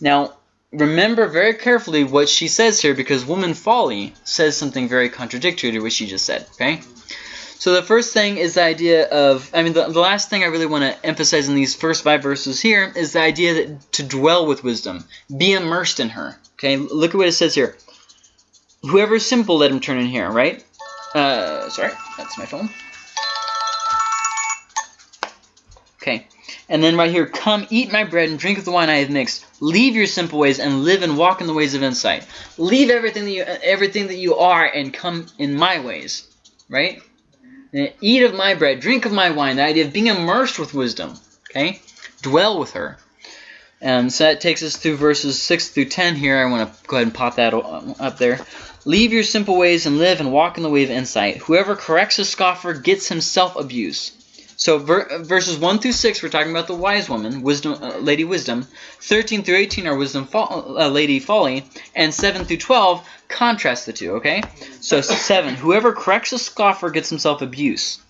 Now, remember very carefully what she says here because woman folly says something very contradictory to what she just said. Okay? So the first thing is the idea of, I mean, the, the last thing I really want to emphasize in these first five verses here is the idea that to dwell with wisdom, be immersed in her. Okay? Look at what it says here. Whoever is simple, let him turn in here, right? Uh, sorry, that's my phone. Okay, and then right here, come eat my bread and drink of the wine I have mixed. Leave your simple ways and live and walk in the ways of insight. Leave everything that you everything that you are and come in my ways, right? And eat of my bread, drink of my wine. The idea of being immersed with wisdom. Okay, dwell with her. Um, so that takes us through verses six through ten. Here, I want to go ahead and pop that up there. Leave your simple ways and live and walk in the way of insight. Whoever corrects a scoffer gets himself abuse. So ver- verses 1 through 6, we're talking about the wise woman, wisdom, uh, Lady Wisdom. 13 through 18 are wisdom, fo- uh, Lady Folly. And 7 through 12 contrast the two, okay? So 7, whoever corrects a scoffer gets himself abuse.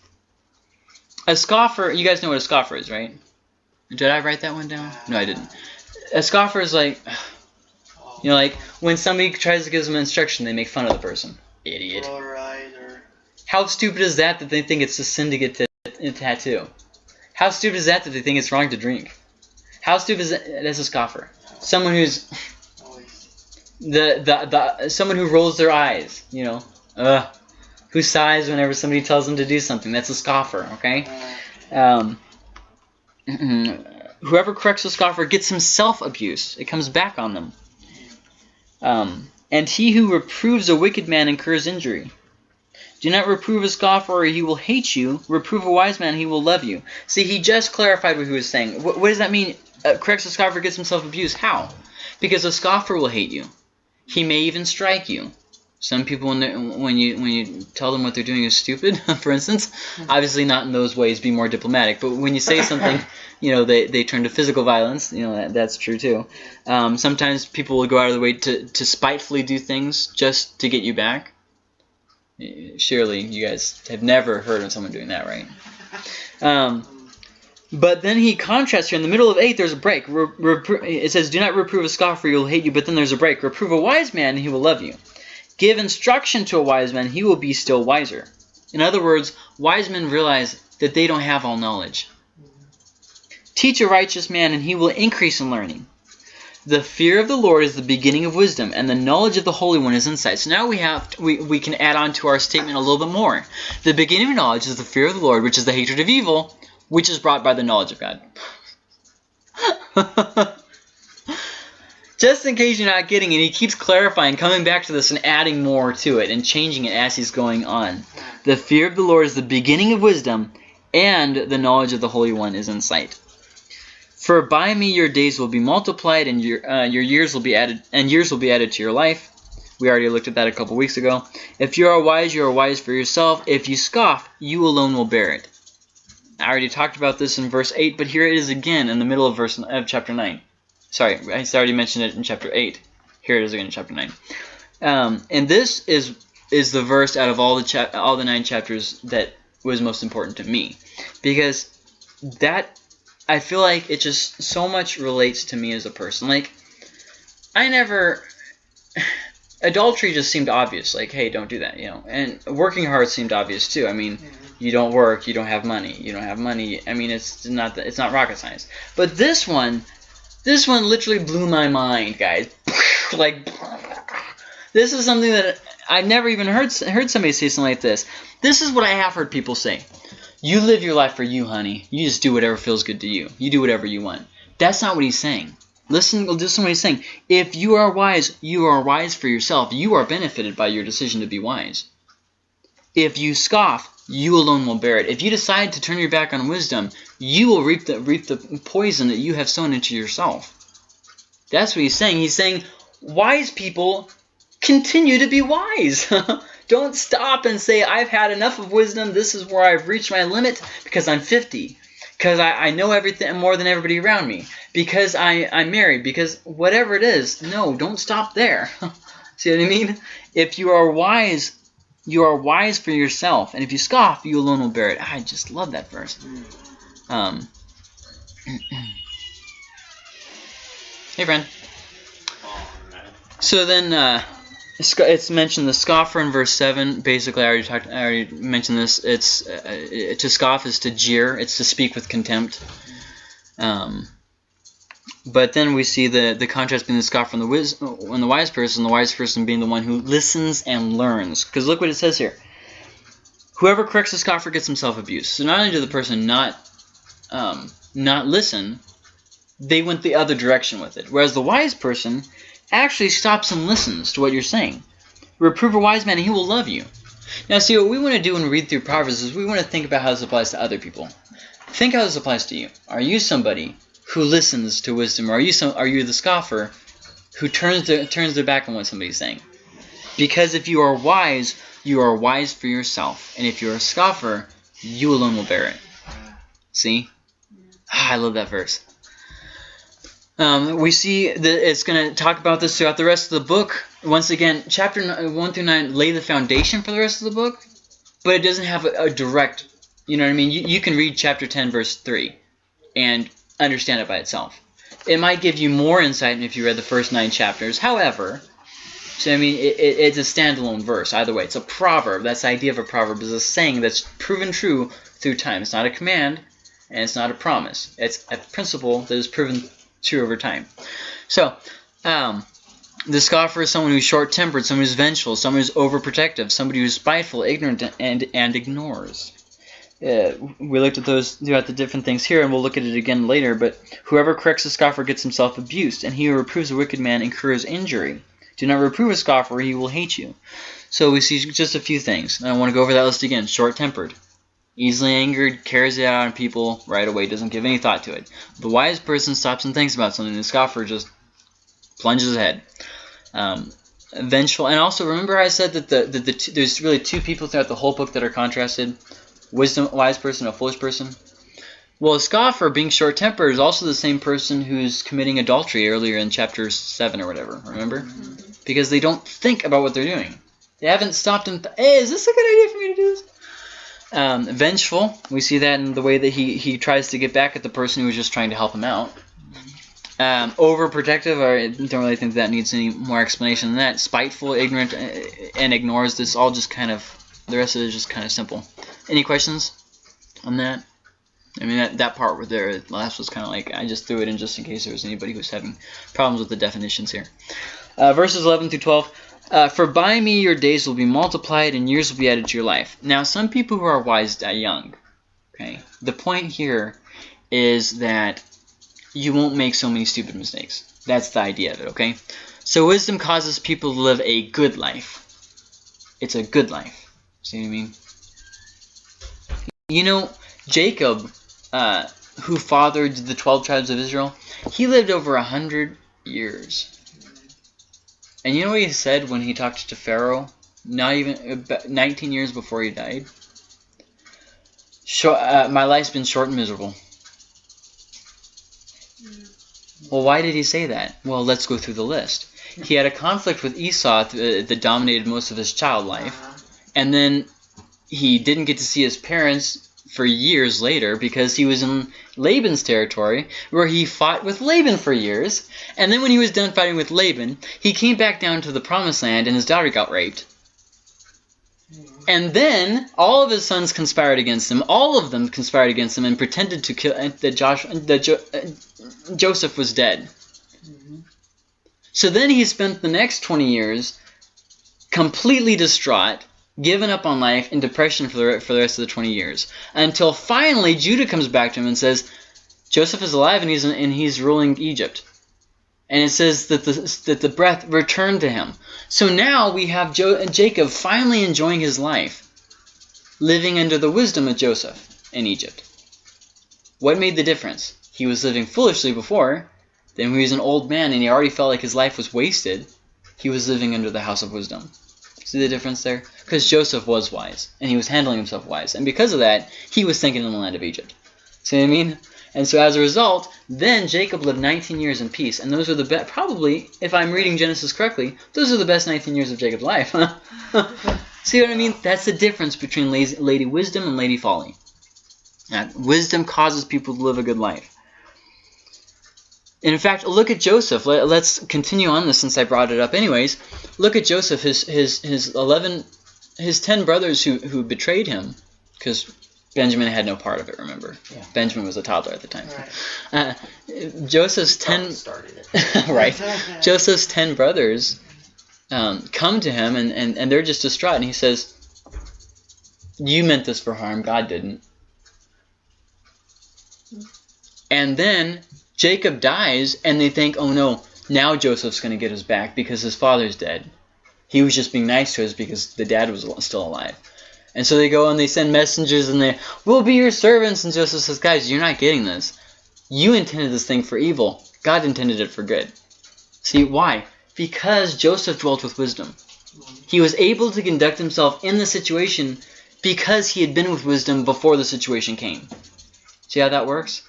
A scoffer, you guys know what a scoffer is, right? Did I write that one down? No, I didn't. A scoffer is like, you know, like when somebody tries to give them instruction, they make fun of the person. Idiot. How stupid is that that they think it's a sin to get t- a tattoo? How stupid is that that they think it's wrong to drink? How stupid is that? That's a scoffer. Someone who's the, the the someone who rolls their eyes, you know, uh, who sighs whenever somebody tells them to do something. That's a scoffer. Okay. Um, whoever corrects a scoffer gets himself abuse. It comes back on them. Um, and he who reproves a wicked man incurs injury. Do not reprove a scoffer, or he will hate you. Reprove a wise man, he will love you. See, he just clarified what he was saying. What, what does that mean? Uh, corrects a scoffer, gets himself abused. How? Because a scoffer will hate you. He may even strike you. Some people, when, when you when you tell them what they're doing is stupid, for instance, obviously not in those ways. Be more diplomatic. But when you say something, you know, they, they turn to physical violence. You know, that, that's true too. Um, sometimes people will go out of the way to, to spitefully do things just to get you back. Surely you guys have never heard of someone doing that, right? Um, but then he contrasts here in the middle of eight. There's a break. Re- repro- it says, "Do not reprove a scoffer; he will hate you." But then there's a break. Reprove a wise man; he will love you. Give instruction to a wise man; he will be still wiser. In other words, wise men realize that they don't have all knowledge. Teach a righteous man, and he will increase in learning. The fear of the Lord is the beginning of wisdom, and the knowledge of the Holy One is insight. So now we have we, we can add on to our statement a little bit more. The beginning of knowledge is the fear of the Lord, which is the hatred of evil, which is brought by the knowledge of God. Just in case you're not getting it, he keeps clarifying, coming back to this and adding more to it and changing it as he's going on. The fear of the Lord is the beginning of wisdom, and the knowledge of the Holy One is insight. For by me your days will be multiplied, and your uh, your years will be added, and years will be added to your life. We already looked at that a couple weeks ago. If you are wise, you are wise for yourself. If you scoff, you alone will bear it. I already talked about this in verse 8, but here it is again in the middle of verse of chapter 9. Sorry, I already mentioned it in chapter 8. Here it is again in chapter 9. Um, and this is is the verse out of all the all the nine chapters that was most important to me because that I feel like it just so much relates to me as a person. Like I never adultery just seemed obvious. Like hey don't do that you know? And working hard seemed obvious too. I mean you don't work you don't have money you don't have money. I mean it's not that it's not rocket science. But this one this one literally blew my mind guys. Like this is something that i never even heard heard somebody say something like this. This is what i have heard people say you live your life for you honey you just do whatever feels good to you you do whatever you want that's not what he's saying Listen, listen what he's saying. If you are wise, you are wise for yourself. You are benefited by your decision to be wise. If you scoff, you alone will bear it. If you decide to turn your back on wisdom, you will reap the reap the poison that you have sown into yourself. That's what he's saying. He's saying wise people continue to be wise. Don't stop and say, I've had enough of wisdom. This is where I've reached my limit because I'm 50 because I, I know everything more than everybody around me, because I, I'm married, because whatever it is, no, don't stop there. See what I mean? If you are wise, you are wise for yourself, and if you scoff, you alone will bear it. I just love that verse. Um, hey, friend. So then, uh, it's mentioned the scoffer in verse seven. Basically, I already talked. I already mentioned this. It's uh, to scoff is to jeer. It's to speak with contempt. Um, but then we see the the contrast between the scoffer and the wis- and the wise person. The wise person being the one who listens and learns. Because look what it says here. Whoever corrects a scoffer gets himself abused. So not only did the person not um, not listen, they went the other direction with it. Whereas the wise person actually stops and listens to what you're saying. Reprove a wise man, and he will love you. Now, see, what we want to do when we read through Proverbs is we want to think about how this applies to other people. Think how this applies to you. Are you somebody who listens to wisdom, or are you some, are you the scoffer who turns their, turns their back on what somebody's saying? Because if you are wise, you are wise for yourself, and if you're a scoffer, you alone will bear it. See? Ah, I love that verse. Um, we see that it's going to talk about this throughout the rest of the book. Once again, chapter 1 through 9 lay the foundation for the rest of the book, but it doesn't have a, a direct, you know what I mean? You, you can read chapter 10, verse 3, and understand it by itself. It might give you more insight if you read the first nine chapters. However, so I mean, it, it, it's a standalone verse. Either way, it's a proverb. That's the idea of a proverb is a saying that's proven true through time. It's not a command, and it's not a promise. It's a principle that is proven true over time. So, um, the scoffer is someone who's short-tempered, someone who's vengeful, someone who's overprotective, somebody who's spiteful, ignorant, and and ignores. Uh, we looked at those throughout the different things here, and we'll look at it again later. But whoever corrects a scoffer gets himself abused, and he who reproves a wicked man incurs injury. Do not reprove a scoffer, he will hate you. So we see just a few things. And I want to go over that list again. Short-tempered. Easily angered, carries it out on people right away, doesn't give any thought to it. The wise person stops and thinks about something. The scoffer just plunges ahead. Um, vengeful, and also remember I said that the, the, the two, there's really two people throughout the whole book that are contrasted: wisdom, wise person, a foolish person. Well, a scoffer, being short-tempered, is also the same person who's committing adultery earlier in chapter seven or whatever. Remember, because they don't think about what they're doing. They haven't stopped and hey, is this a good idea for me to do this? Um, vengeful, we see that in the way that he he tries to get back at the person who was just trying to help him out. Um, overprotective, I don't really think that needs any more explanation than that. Spiteful, ignorant, uh, and ignores this. All just kind of, the rest of it is just kind of simple. Any questions on that? I mean, that, that part right there, last was kind of like, I just threw it in just in case there was anybody who was having problems with the definitions here. Uh, verses 11 through 12. Uh, For by me your days will be multiplied and years will be added to your life. Now, some people who are wise die young. Okay. The point here is that you won't make so many stupid mistakes. That's the idea of it, okay? So wisdom causes people to live a good life. It's a good life. See what I mean? You know, Jacob, uh, who fathered the 12 tribes of Israel, he lived over a hundred years. And you know what he said when he talked to Pharaoh? Not even 19 years before he died. Short, uh, my life's been short and miserable. Hmm. Well, why did he say that? Well, let's go through the list. He had a conflict with Esau th- uh, that dominated most of his child life, uh-huh. and then he didn't get to see his parents for years later because he was in Laban's territory where he fought with Laban for years. And then when he was done fighting with Laban, he came back down to the promised land and his daughter got raped. And then all of his sons conspired against him. All of them conspired against him and pretended to kill that Josh that jo, uh, Joseph was dead. So then he spent the next 20 years completely distraught, given up on life, in depression for the, for the rest of the 20 years. Until finally Judah comes back to him and says, Joseph is alive and he's, and he's ruling Egypt. And it says that the, that the breath returned to him. So now we have jo Jacob finally enjoying his life, living under the wisdom of Joseph in Egypt. What made the difference? He was living foolishly before. Then he was an old man and he already felt like his life was wasted, he was living under the house of wisdom. See the difference there? Because Joseph was wise, and he was handling himself wise. And because of that, he was thinking in the land of Egypt. See what I mean? And so as a result, then Jacob lived 19 years in peace. And those are the best, probably, if I'm reading Genesis correctly, those are the best 19 years of Jacob's life. See what I mean? That's the difference between Lady Wisdom and Lady Folly. Now, wisdom causes people to live a good life. And in fact, look at Joseph. Let, us continue on this since I brought it up anyways. Look at Joseph, his his his 11 his 10 brothers who who betrayed him cuz Benjamin had no part of it, remember? Yeah. Benjamin was a toddler at the time. Right. Uh, Joseph's 10 started it. right. Joseph's 10 brothers um, come to him and, and, and they're just distraught and he says, "You meant this for harm, God didn't." And then Jacob dies, and they think, oh no, now Joseph's going to get us back because his father's dead. He was just being nice to us because the dad was still alive. And so they go and they send messengers and they, we'll be your servants. And Joseph says, guys, you're not getting this. You intended this thing for evil. God intended it for good. See, why? Because Joseph dwelt with wisdom. He was able to conduct himself in the situation because he had been with wisdom before the situation came. See how that works?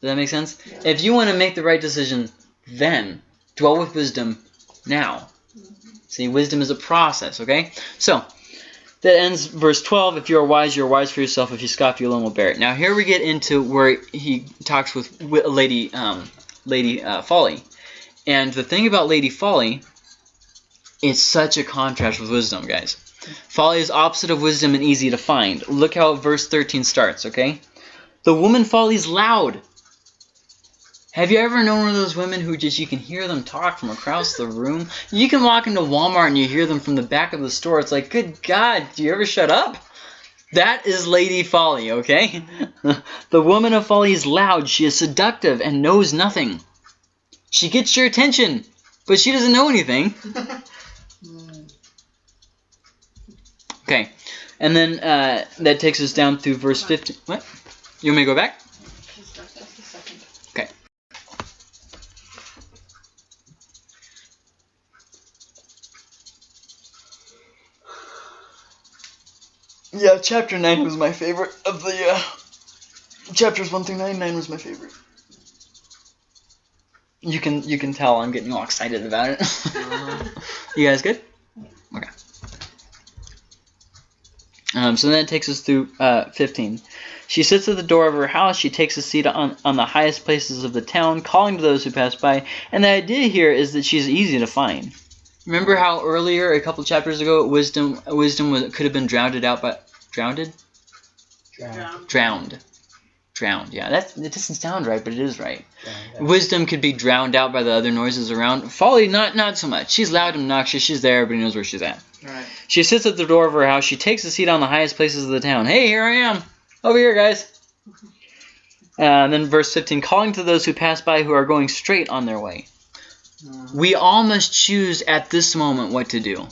Does that make sense? Yeah. If you want to make the right decision then, dwell with wisdom now. See, wisdom is a process, okay? So, that ends verse 12. If you are wise, you are wise for yourself. If you scoff, you alone will bear it. Now, here we get into where he talks with wi- Lady, um, Lady uh, Folly. And the thing about Lady Folly, it's such a contrast with wisdom, guys. Folly is opposite of wisdom and easy to find. Look how verse 13 starts, okay? The woman folly's loud. Have you ever known one of those women who just you can hear them talk from across the room? You can walk into Walmart and you hear them from the back of the store. It's like, good God, do you ever shut up? That is Lady Folly, okay? the woman of folly is loud. She is seductive and knows nothing. She gets your attention, but she doesn't know anything. Okay, and then uh, that takes us down through verse 15. What? You want me to go back? Yeah, chapter 9 was my favorite of the uh, chapters 1 through 9. 9 was my favorite. You can you can tell I'm getting all excited about it. you guys good? Okay. Um, so then it takes us through uh, 15. She sits at the door of her house. She takes a seat on, on the highest places of the town, calling to those who pass by. And the idea here is that she's easy to find. Remember how earlier, a couple chapters ago, wisdom wisdom was, could have been drowned out by drowned, Drown. drowned, drowned. Yeah, that it doesn't sound right, but it is right. Drown. Wisdom could be drowned out by the other noises around. Folly, not not so much. She's loud and obnoxious. She's there. Everybody knows where she's at. Right. She sits at the door of her house. She takes a seat on the highest places of the town. Hey, here I am. Over here, guys. Uh, and then verse 15, calling to those who pass by who are going straight on their way. We all must choose at this moment what to do.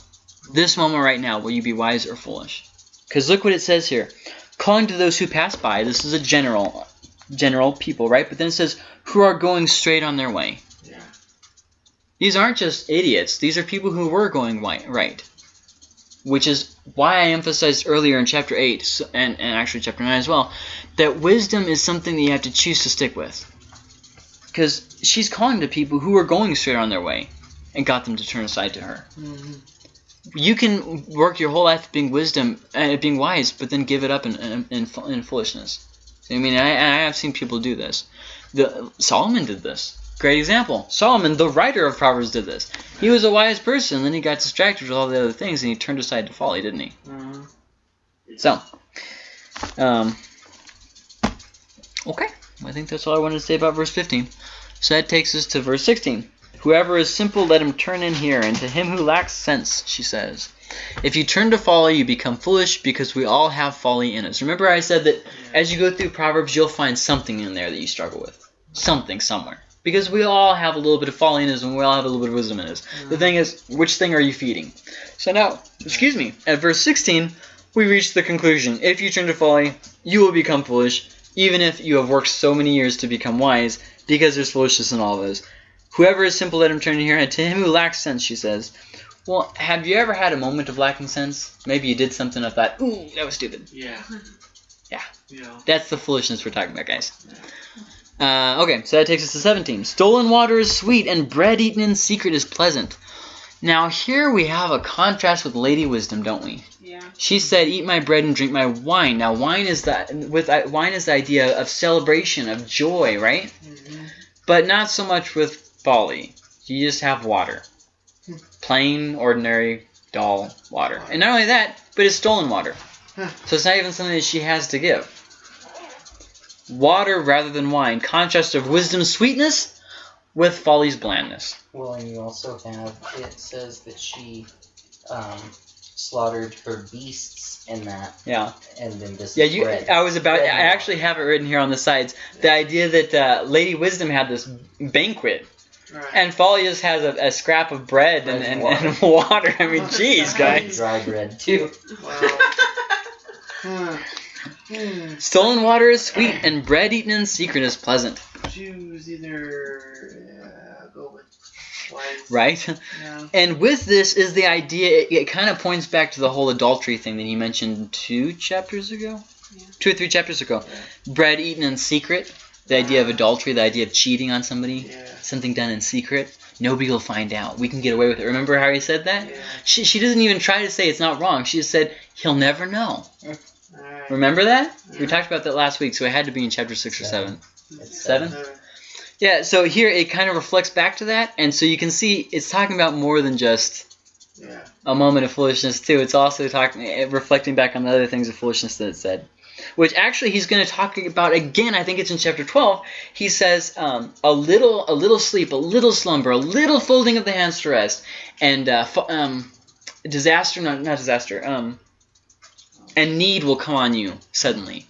This moment right now, will you be wise or foolish? Because look what it says here. Calling to those who pass by. This is a general, general people, right? But then it says who are going straight on their way. Yeah. These aren't just idiots. These are people who were going right. Which is why I emphasized earlier in chapter 8, and, and actually chapter 9 as well, that wisdom is something that you have to choose to stick with. Because she's calling to people who are going straight on their way and got them to turn aside to her. Mm-hmm. You can work your whole life being wisdom, uh, being wise, but then give it up in, in, in, in foolishness. I mean, I, I have seen people do this. The, Solomon did this. Great example. Solomon, the writer of Proverbs, did this. He was a wise person, then he got distracted with all the other things, and he turned aside to folly, didn't he? Mm-hmm. So, um, okay. I think that's all I wanted to say about verse 15. So that takes us to verse 16. Whoever is simple, let him turn in here, and to him who lacks sense, she says. If you turn to folly, you become foolish, because we all have folly in us. Remember I said that as you go through Proverbs, you'll find something in there that you struggle with. Something somewhere. Because we all have a little bit of folly in us, and we all have a little bit of wisdom in us. The thing is, which thing are you feeding? So now, excuse me, at verse 16, we reach the conclusion. If you turn to folly, you will become foolish, even if you have worked so many years to become wise, because there's foolishness in all of us. Whoever is simple, let him turn here, and to him who lacks sense, she says. Well, have you ever had a moment of lacking sense? Maybe you did something and thought, ooh, that was stupid. Yeah. Yeah. Yeah. That's the foolishness we're talking about, guys. Uh, okay, so that takes us to 17. Stolen water is sweet, and bread eaten in secret is pleasant. Now, here we have a contrast with Lady Wisdom, don't we? Yeah. She said, "Eat my bread and drink my wine." Now, wine is that with uh, wine is the idea of celebration, of joy, right? Mm-hmm. But not so much with folly. You just have water, plain, ordinary, dull water, and not only that, but it's stolen water. So it's not even something that she has to give. Water rather than wine, contrast of wisdom's sweetness with folly's blandness. Well, and you also have it says that she um, slaughtered her beasts in that, Yeah. and then this Yeah, you. bread. I was about. Bread I actually have it written here on the sides. The idea that uh, Lady Wisdom had this banquet, Right. and Folly just has a, a scrap of bread and, and, and water. I mean, jeez, guys. dry bread too. Wow. Hmm. Stolen water is sweet, and bread eaten in secret is pleasant. Choose either. Yeah, go with. Right? Yeah. And with this is the idea. It, it kind of points back to the whole adultery thing that he mentioned two chapters ago, Yeah. two or three chapters ago. Bread eaten in secret. The idea of adultery, the idea of cheating on somebody. Yeah. something done in secret, nobody will find out. We can get away with it. Remember how he said that? Yeah. She, she doesn't even try to say it's not wrong. She just said, he'll never know. Alright. Remember that? We talked about that last week, so it had to be in chapter 6 or 7. It's Seven? Seven. Yeah, so here it kind of reflects back to that, and so you can see it's talking about more than just Yeah. a moment of foolishness, too. It's also talking, reflecting back on the other things of foolishness that it said. Which actually he's going to talk about again. I think it's in chapter twelve. He says um, a little, a little sleep, a little slumber, a little folding of the hands to rest, and uh, um, disaster, not not disaster, um, and need will come on you suddenly.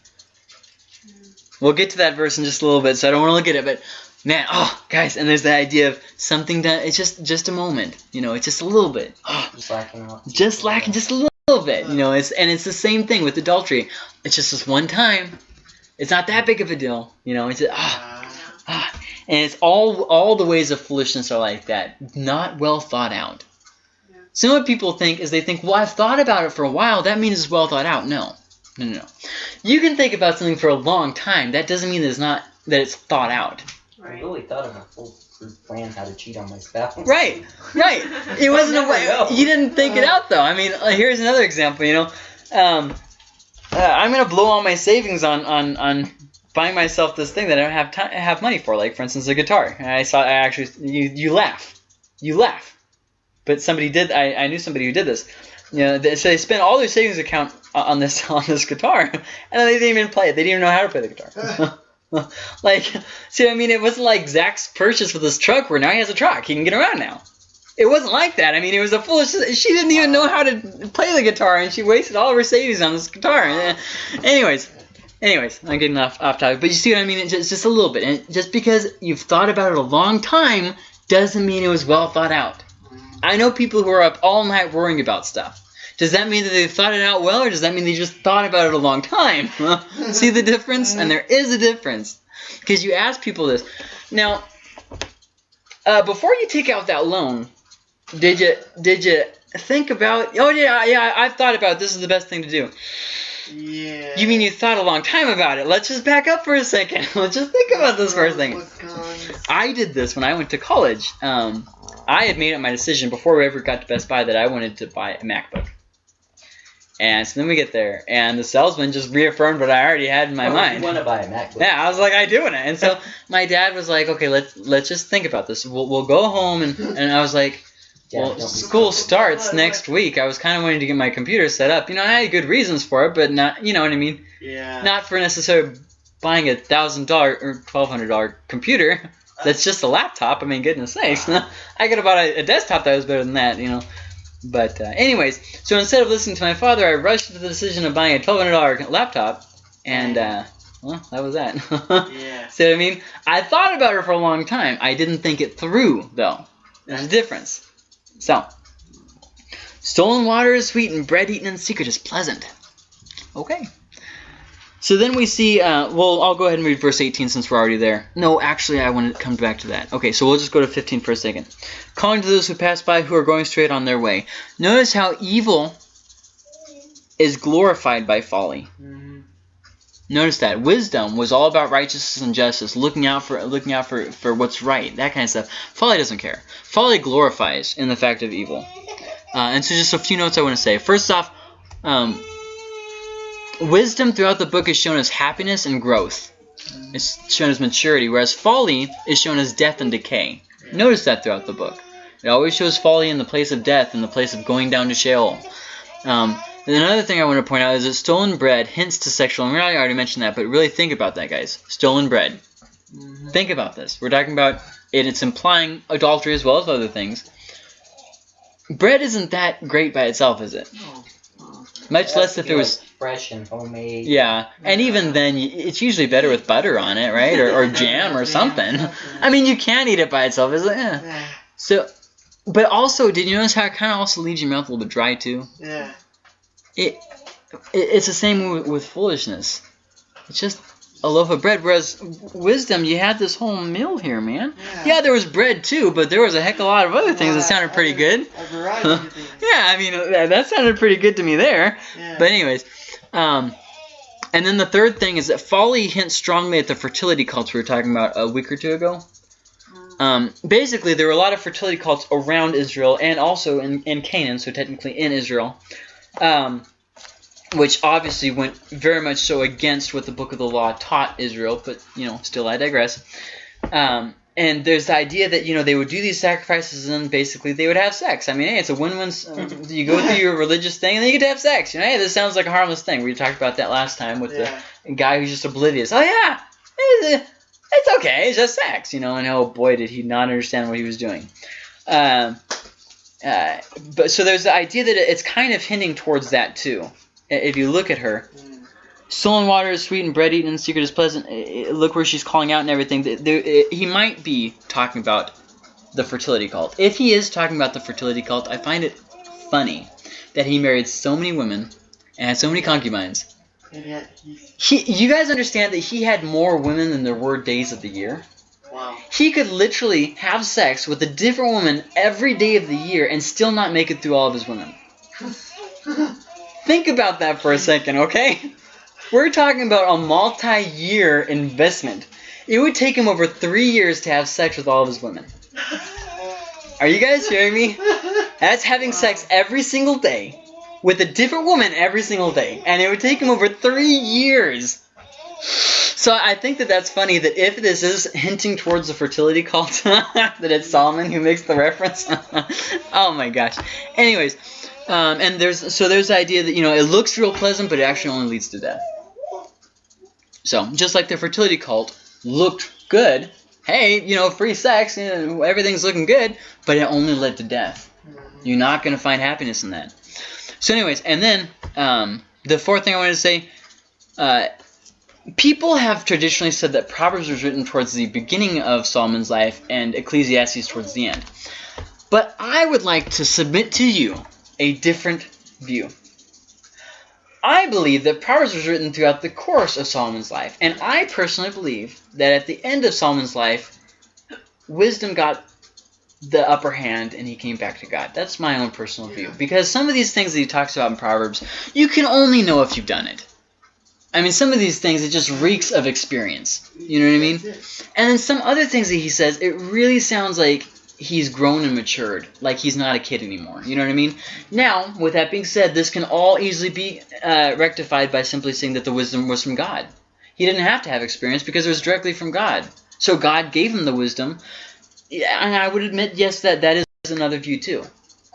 We'll get to that verse in just a little bit, so I don't want to look at it, but man, oh, guys, and there's the idea of something done. It's just just a moment, you know. It's just a little bit, oh, Just lacking just lacking just a little bit, you know. It's and it's the same thing with adultery. It's just this one time. It's not that big of a deal, you know. It's just, ah, ah, and it's all all the ways of foolishness are like that, not well thought out. Yeah. So what people think is they think, well, I've thought about it for a while. That means it's well thought out. No, no, no. You can think about something for a long time. That doesn't mean that it's not that it's thought out. I really thought of a full plan how to cheat on my spouse. Right, right. It wasn't a way. know. You didn't think it out though. I mean, uh, here's another example. You know, um, uh, I'm gonna blow all my savings on on on buying myself this thing that I don't have time have money for. Like for instance, a guitar. I saw. I actually you you laugh, you laugh, but somebody did. I, I knew somebody who did this. You know, they, so they spent all their savings account on this on this guitar, and they didn't even play it. They didn't even know how to play the guitar. like, see, I mean, it wasn't like Zach's purchase with this truck where now he has a truck. He can get around now. It wasn't like that. I mean, it was a foolish. She didn't even know how to play the guitar, and she wasted all of her savings on this guitar. Anyways, anyways, I'm getting off off topic, but you see what I mean? It's just, just a little bit. And just because you've thought about it a long time doesn't mean it was well thought out. I know people who are up all night worrying about stuff. Does that mean that they thought it out well, or does that mean they just thought about it a long time? See the difference? And there is a difference. Because you ask people this. Now, uh, before you take out that loan, did you did you think about? Oh yeah, yeah, I've thought about this is the best thing to do. yeah. You mean you thought a long time about it? Let's just back up for a second. Let's just think about this for a second. I did this when I went to college. Um, I had made up my decision before we ever got to Best Buy that I wanted to buy a MacBook. And so then we get there, and the salesman just reaffirmed what I already had in my Oh, mind. You want to buy a MacBook? Yeah, I was like, I doing it. And so my dad was like, okay, let's let's just think about this. We'll, we'll go home, and, and I was like, well, don't school starts next week. I was kind of wanting to get my computer set up. You know, I had good reasons for it, but not, you know what I mean? Yeah. Not for necessarily buying a thousand dollar or twelve hundred dollar computer. Uh, That's just a laptop. I mean, goodness uh-huh. sakes. I could have bought a, a desktop that was better than that, you know. But uh, anyways, so instead of listening to my father, I rushed to the decision of buying a twelve hundred dollar laptop, and uh, well, that was that. Yeah. See what I mean? I thought about it for a long time. I didn't think it through, though. There's a difference. So, stolen water is sweet, and bread eaten in secret is pleasant. Okay. So then we see, uh, well, I'll go ahead and read verse 18 since we're already there. No, actually, I want to come back to that. Okay, so we'll just go to 15 for a second. Calling to those who pass by who are going straight on their way. Notice how evil is glorified by folly. Mhm. Notice that wisdom was all about righteousness and justice, looking out for looking out for, for what's right, that kind of stuff. Folly doesn't care. Folly glorifies in the fact of evil. Uh, and so, just a few notes I want to say. First off, um, wisdom throughout the book is shown as happiness and growth. It's shown as maturity, whereas folly is shown as death and decay. Notice that throughout the book. It always shows folly in the place of death, in the place of going down to Sheol. Um, and another thing I want to point out is that stolen bread hints to sexual immorality. I already mentioned that, but really think about that, guys. Stolen bread. Think about this. We're talking about it. It's implying adultery as well as other things. Bread isn't that great by itself, is it? Much less if it was. Fresh and homemade. Yeah, and even then, it's usually better with butter on it, right? Or, or jam or something. I mean, you can eat it by itself. It's like, eh. Yeah. So, but also, did you notice how it kind of also leaves your mouth a little bit dry too? Yeah. It, it it's the same with, with foolishness. It's just a loaf of bread. Whereas wisdom, you had this whole meal here, man. Yeah, yeah, there was bread too, but there was a heck of a lot of other things that sounded pretty good. A variety of things. Yeah, I mean that, that sounded pretty good to me there. Yeah. But anyways, um, and then the third thing is that folly hints strongly at the fertility cults we were talking about a week or two ago. Um, basically, there were a lot of fertility cults around Israel and also in, in Canaan, so technically in Israel, um, which obviously went very much so against what the Book of the Law taught Israel. But you know, still I digress. Um, and there's the idea that you know they would do these sacrifices and then basically they would have sex. I mean, hey, it's a win-win. You go through your religious thing and then you get to have sex. You know, hey, this sounds like a harmless thing. We talked about that last time with Yeah. the guy who's just oblivious. Oh yeah, it's, it's okay. It's just sex, you know. And oh boy, did he not understand what he was doing. Um, uh, but so there's the idea that it's kind of hinting towards that too. If you look at her, Mm. Stolen water is sweet and bread eaten in secret is pleasant. Eh, eh, Look where she's calling out and everything. Eh, he might be talking about the fertility cult. If he is talking about the fertility cult, I find it funny that he married so many women and had so many concubines. And yet he's He, you guys understand that he had more women than there were days of the year? wow. He could literally have sex with a different woman every day of the year and still not make it through all of his women. Think about that for a second, okay? We're talking about a multi-year investment. It would take him over three years to have sex with all of his women. Are you guys hearing me? That's having sex every single day with a different woman every single day, and it would take him over three years. So I think that that's funny that if this is hinting towards the fertility cult, that it's Solomon who makes the reference. oh my gosh. Anyways, um, and there's so there's the idea that you know it looks real pleasant, but it actually only leads to death. So just like the fertility cult looked good, hey, you know, free sex, you know, everything's looking good, but it only led to death. You're not going to find happiness in that. So, anyways, and then um, the fourth thing I wanted to say, uh, people have traditionally said that Proverbs was written towards the beginning of Solomon's life and Ecclesiastes towards the end. But I would like to submit to you a different view. I believe that Proverbs was written throughout the course of Solomon's life, and I personally believe that at the end of Solomon's life, wisdom got the upper hand and he came back to God. That's my own personal view. Because some of these things that he talks about in Proverbs, you can only know if you've done it. I mean, some of these things, it just reeks of experience. You know what I mean? And then some other things that he says, it really sounds like he's grown and matured. Like he's not a kid anymore. You know what I mean? Now, with that being said, this can all easily be uh, rectified by simply saying that the wisdom was from God. He didn't have to have experience because it was directly from God. So God gave him the wisdom. And I would admit, yes, that that is another view too.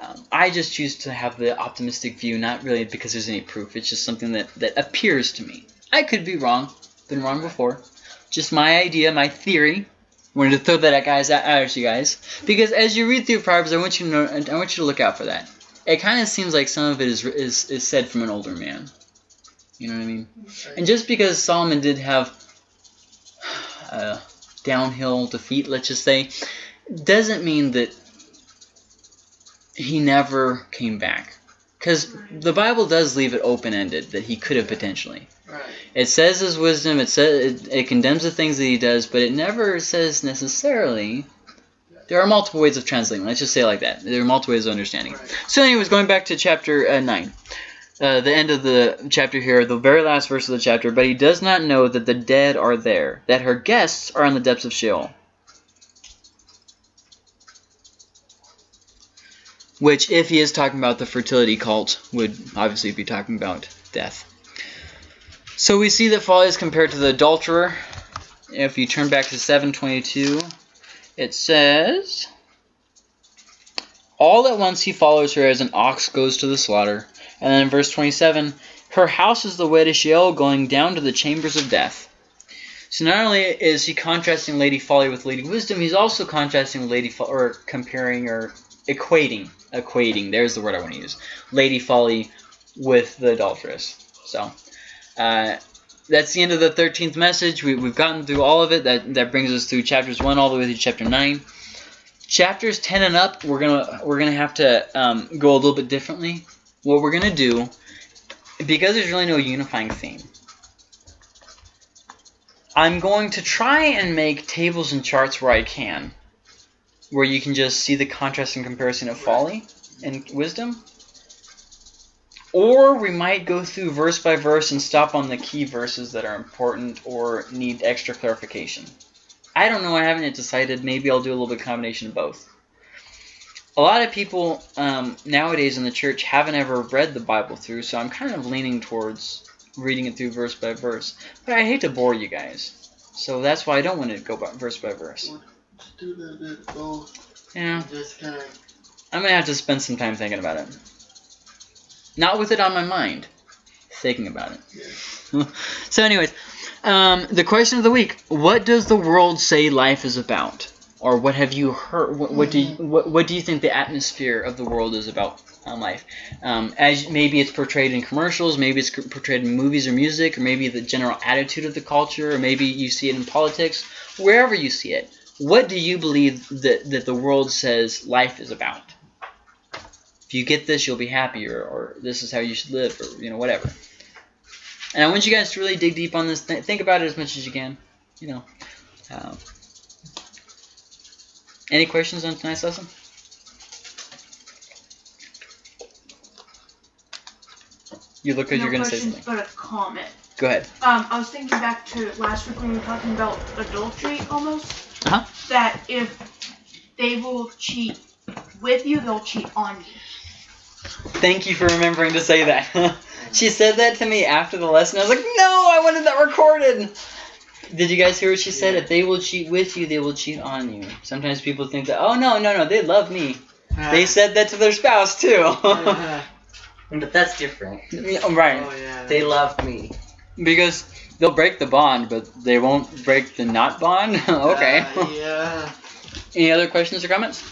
Um, I just choose to have the optimistic view, not really because there's any proof. It's just something that, that appears to me. I could be wrong. Been wrong before. Just my idea, my theory. Wanted to throw that at guys out at you guys because as you read through Proverbs, I want you to know, I want you to look out for that. It kind of seems like some of it is, is is said from an older man. You know what I mean? And just because Solomon did have a downhill defeat, let's just say, doesn't mean that he never came back. Because the Bible does leave it open ended that he could have potentially. Right. It says his wisdom, it says it, it condemns the things that he does, but it never says necessarily. There are multiple ways of translating. Let's just say like that. There are multiple ways of understanding. Right. So, anyways, going back to chapter uh, 9. Uh, the end of the chapter here, the very last verse of the chapter. But he does not know that the dead are there, that her guests are in the depths of Sheol. Which, if he is talking about the fertility cult, would obviously be talking about death. So we see that folly is compared to the adulterer. If you turn back to 722, it says, All at once he follows her as an ox goes to the slaughter. And then in verse 27, her house is the way to Sheol, going down to the chambers of death. So not only is he contrasting Lady Folly with Lady Wisdom, he's also contrasting Lady or comparing or equating, equating. There's the word I want to use. Lady Folly with the adulteress. So uh, that's the end of the 13th message. We, we've gotten through all of it. That that brings us through chapters one all the way through chapter nine. Chapters 10 and up, we're gonna we're gonna have to um, go a little bit differently. What we're gonna do, because there's really no unifying theme. I'm going to try and make tables and charts where I can, where you can just see the contrast and comparison of folly and wisdom. Or we might go through verse by verse and stop on the key verses that are important or need extra clarification. I don't know. I haven't yet decided. Maybe I'll do a little bit of combination of both. A lot of people um, nowadays in the church haven't ever read the Bible through, so I'm kind of leaning towards reading it through verse by verse. But I hate to bore you guys, so that's why I don't want to go by, verse by verse. Do the, the go. Yeah, Just kind of. I'm gonna have to spend some time thinking about it. Not with it on my mind, thinking about it. So, anyways, um, the question of the week: What does the world say life is about, or what have you heard? What, what do you, what, what do you think the atmosphere of the world is about on life. Um, as maybe it's portrayed in commercials, maybe it's portrayed in movies or music, or maybe the general attitude of the culture, or maybe you see it in politics. Wherever you see it, what do you believe that that the world says life is about? If you get this, you'll be happier, or this is how you should live, or you know whatever. And I want you guys to really dig deep on this. Th- think about it as much as you can. You know. Um, any questions on tonight's lesson? You look like no you're gonna say questions, something. but a comment. Go ahead. Um, I was thinking back to last week when we were talking about adultery almost. Uh-huh. That if they will cheat with you, they'll cheat on you. Thank you for remembering to say that. she said that to me after the lesson. I was like, no, I wanted that recorded. Did you guys hear what she said? Yeah. If they will cheat with you, they will cheat on you. Sometimes people think that, oh no, no, no, they love me. They said that to their spouse too. oh But that's different. right. yeah. They love me. Because they'll break the bond, but they won't break the not bond. okay. Uh, yeah. Any other questions or comments?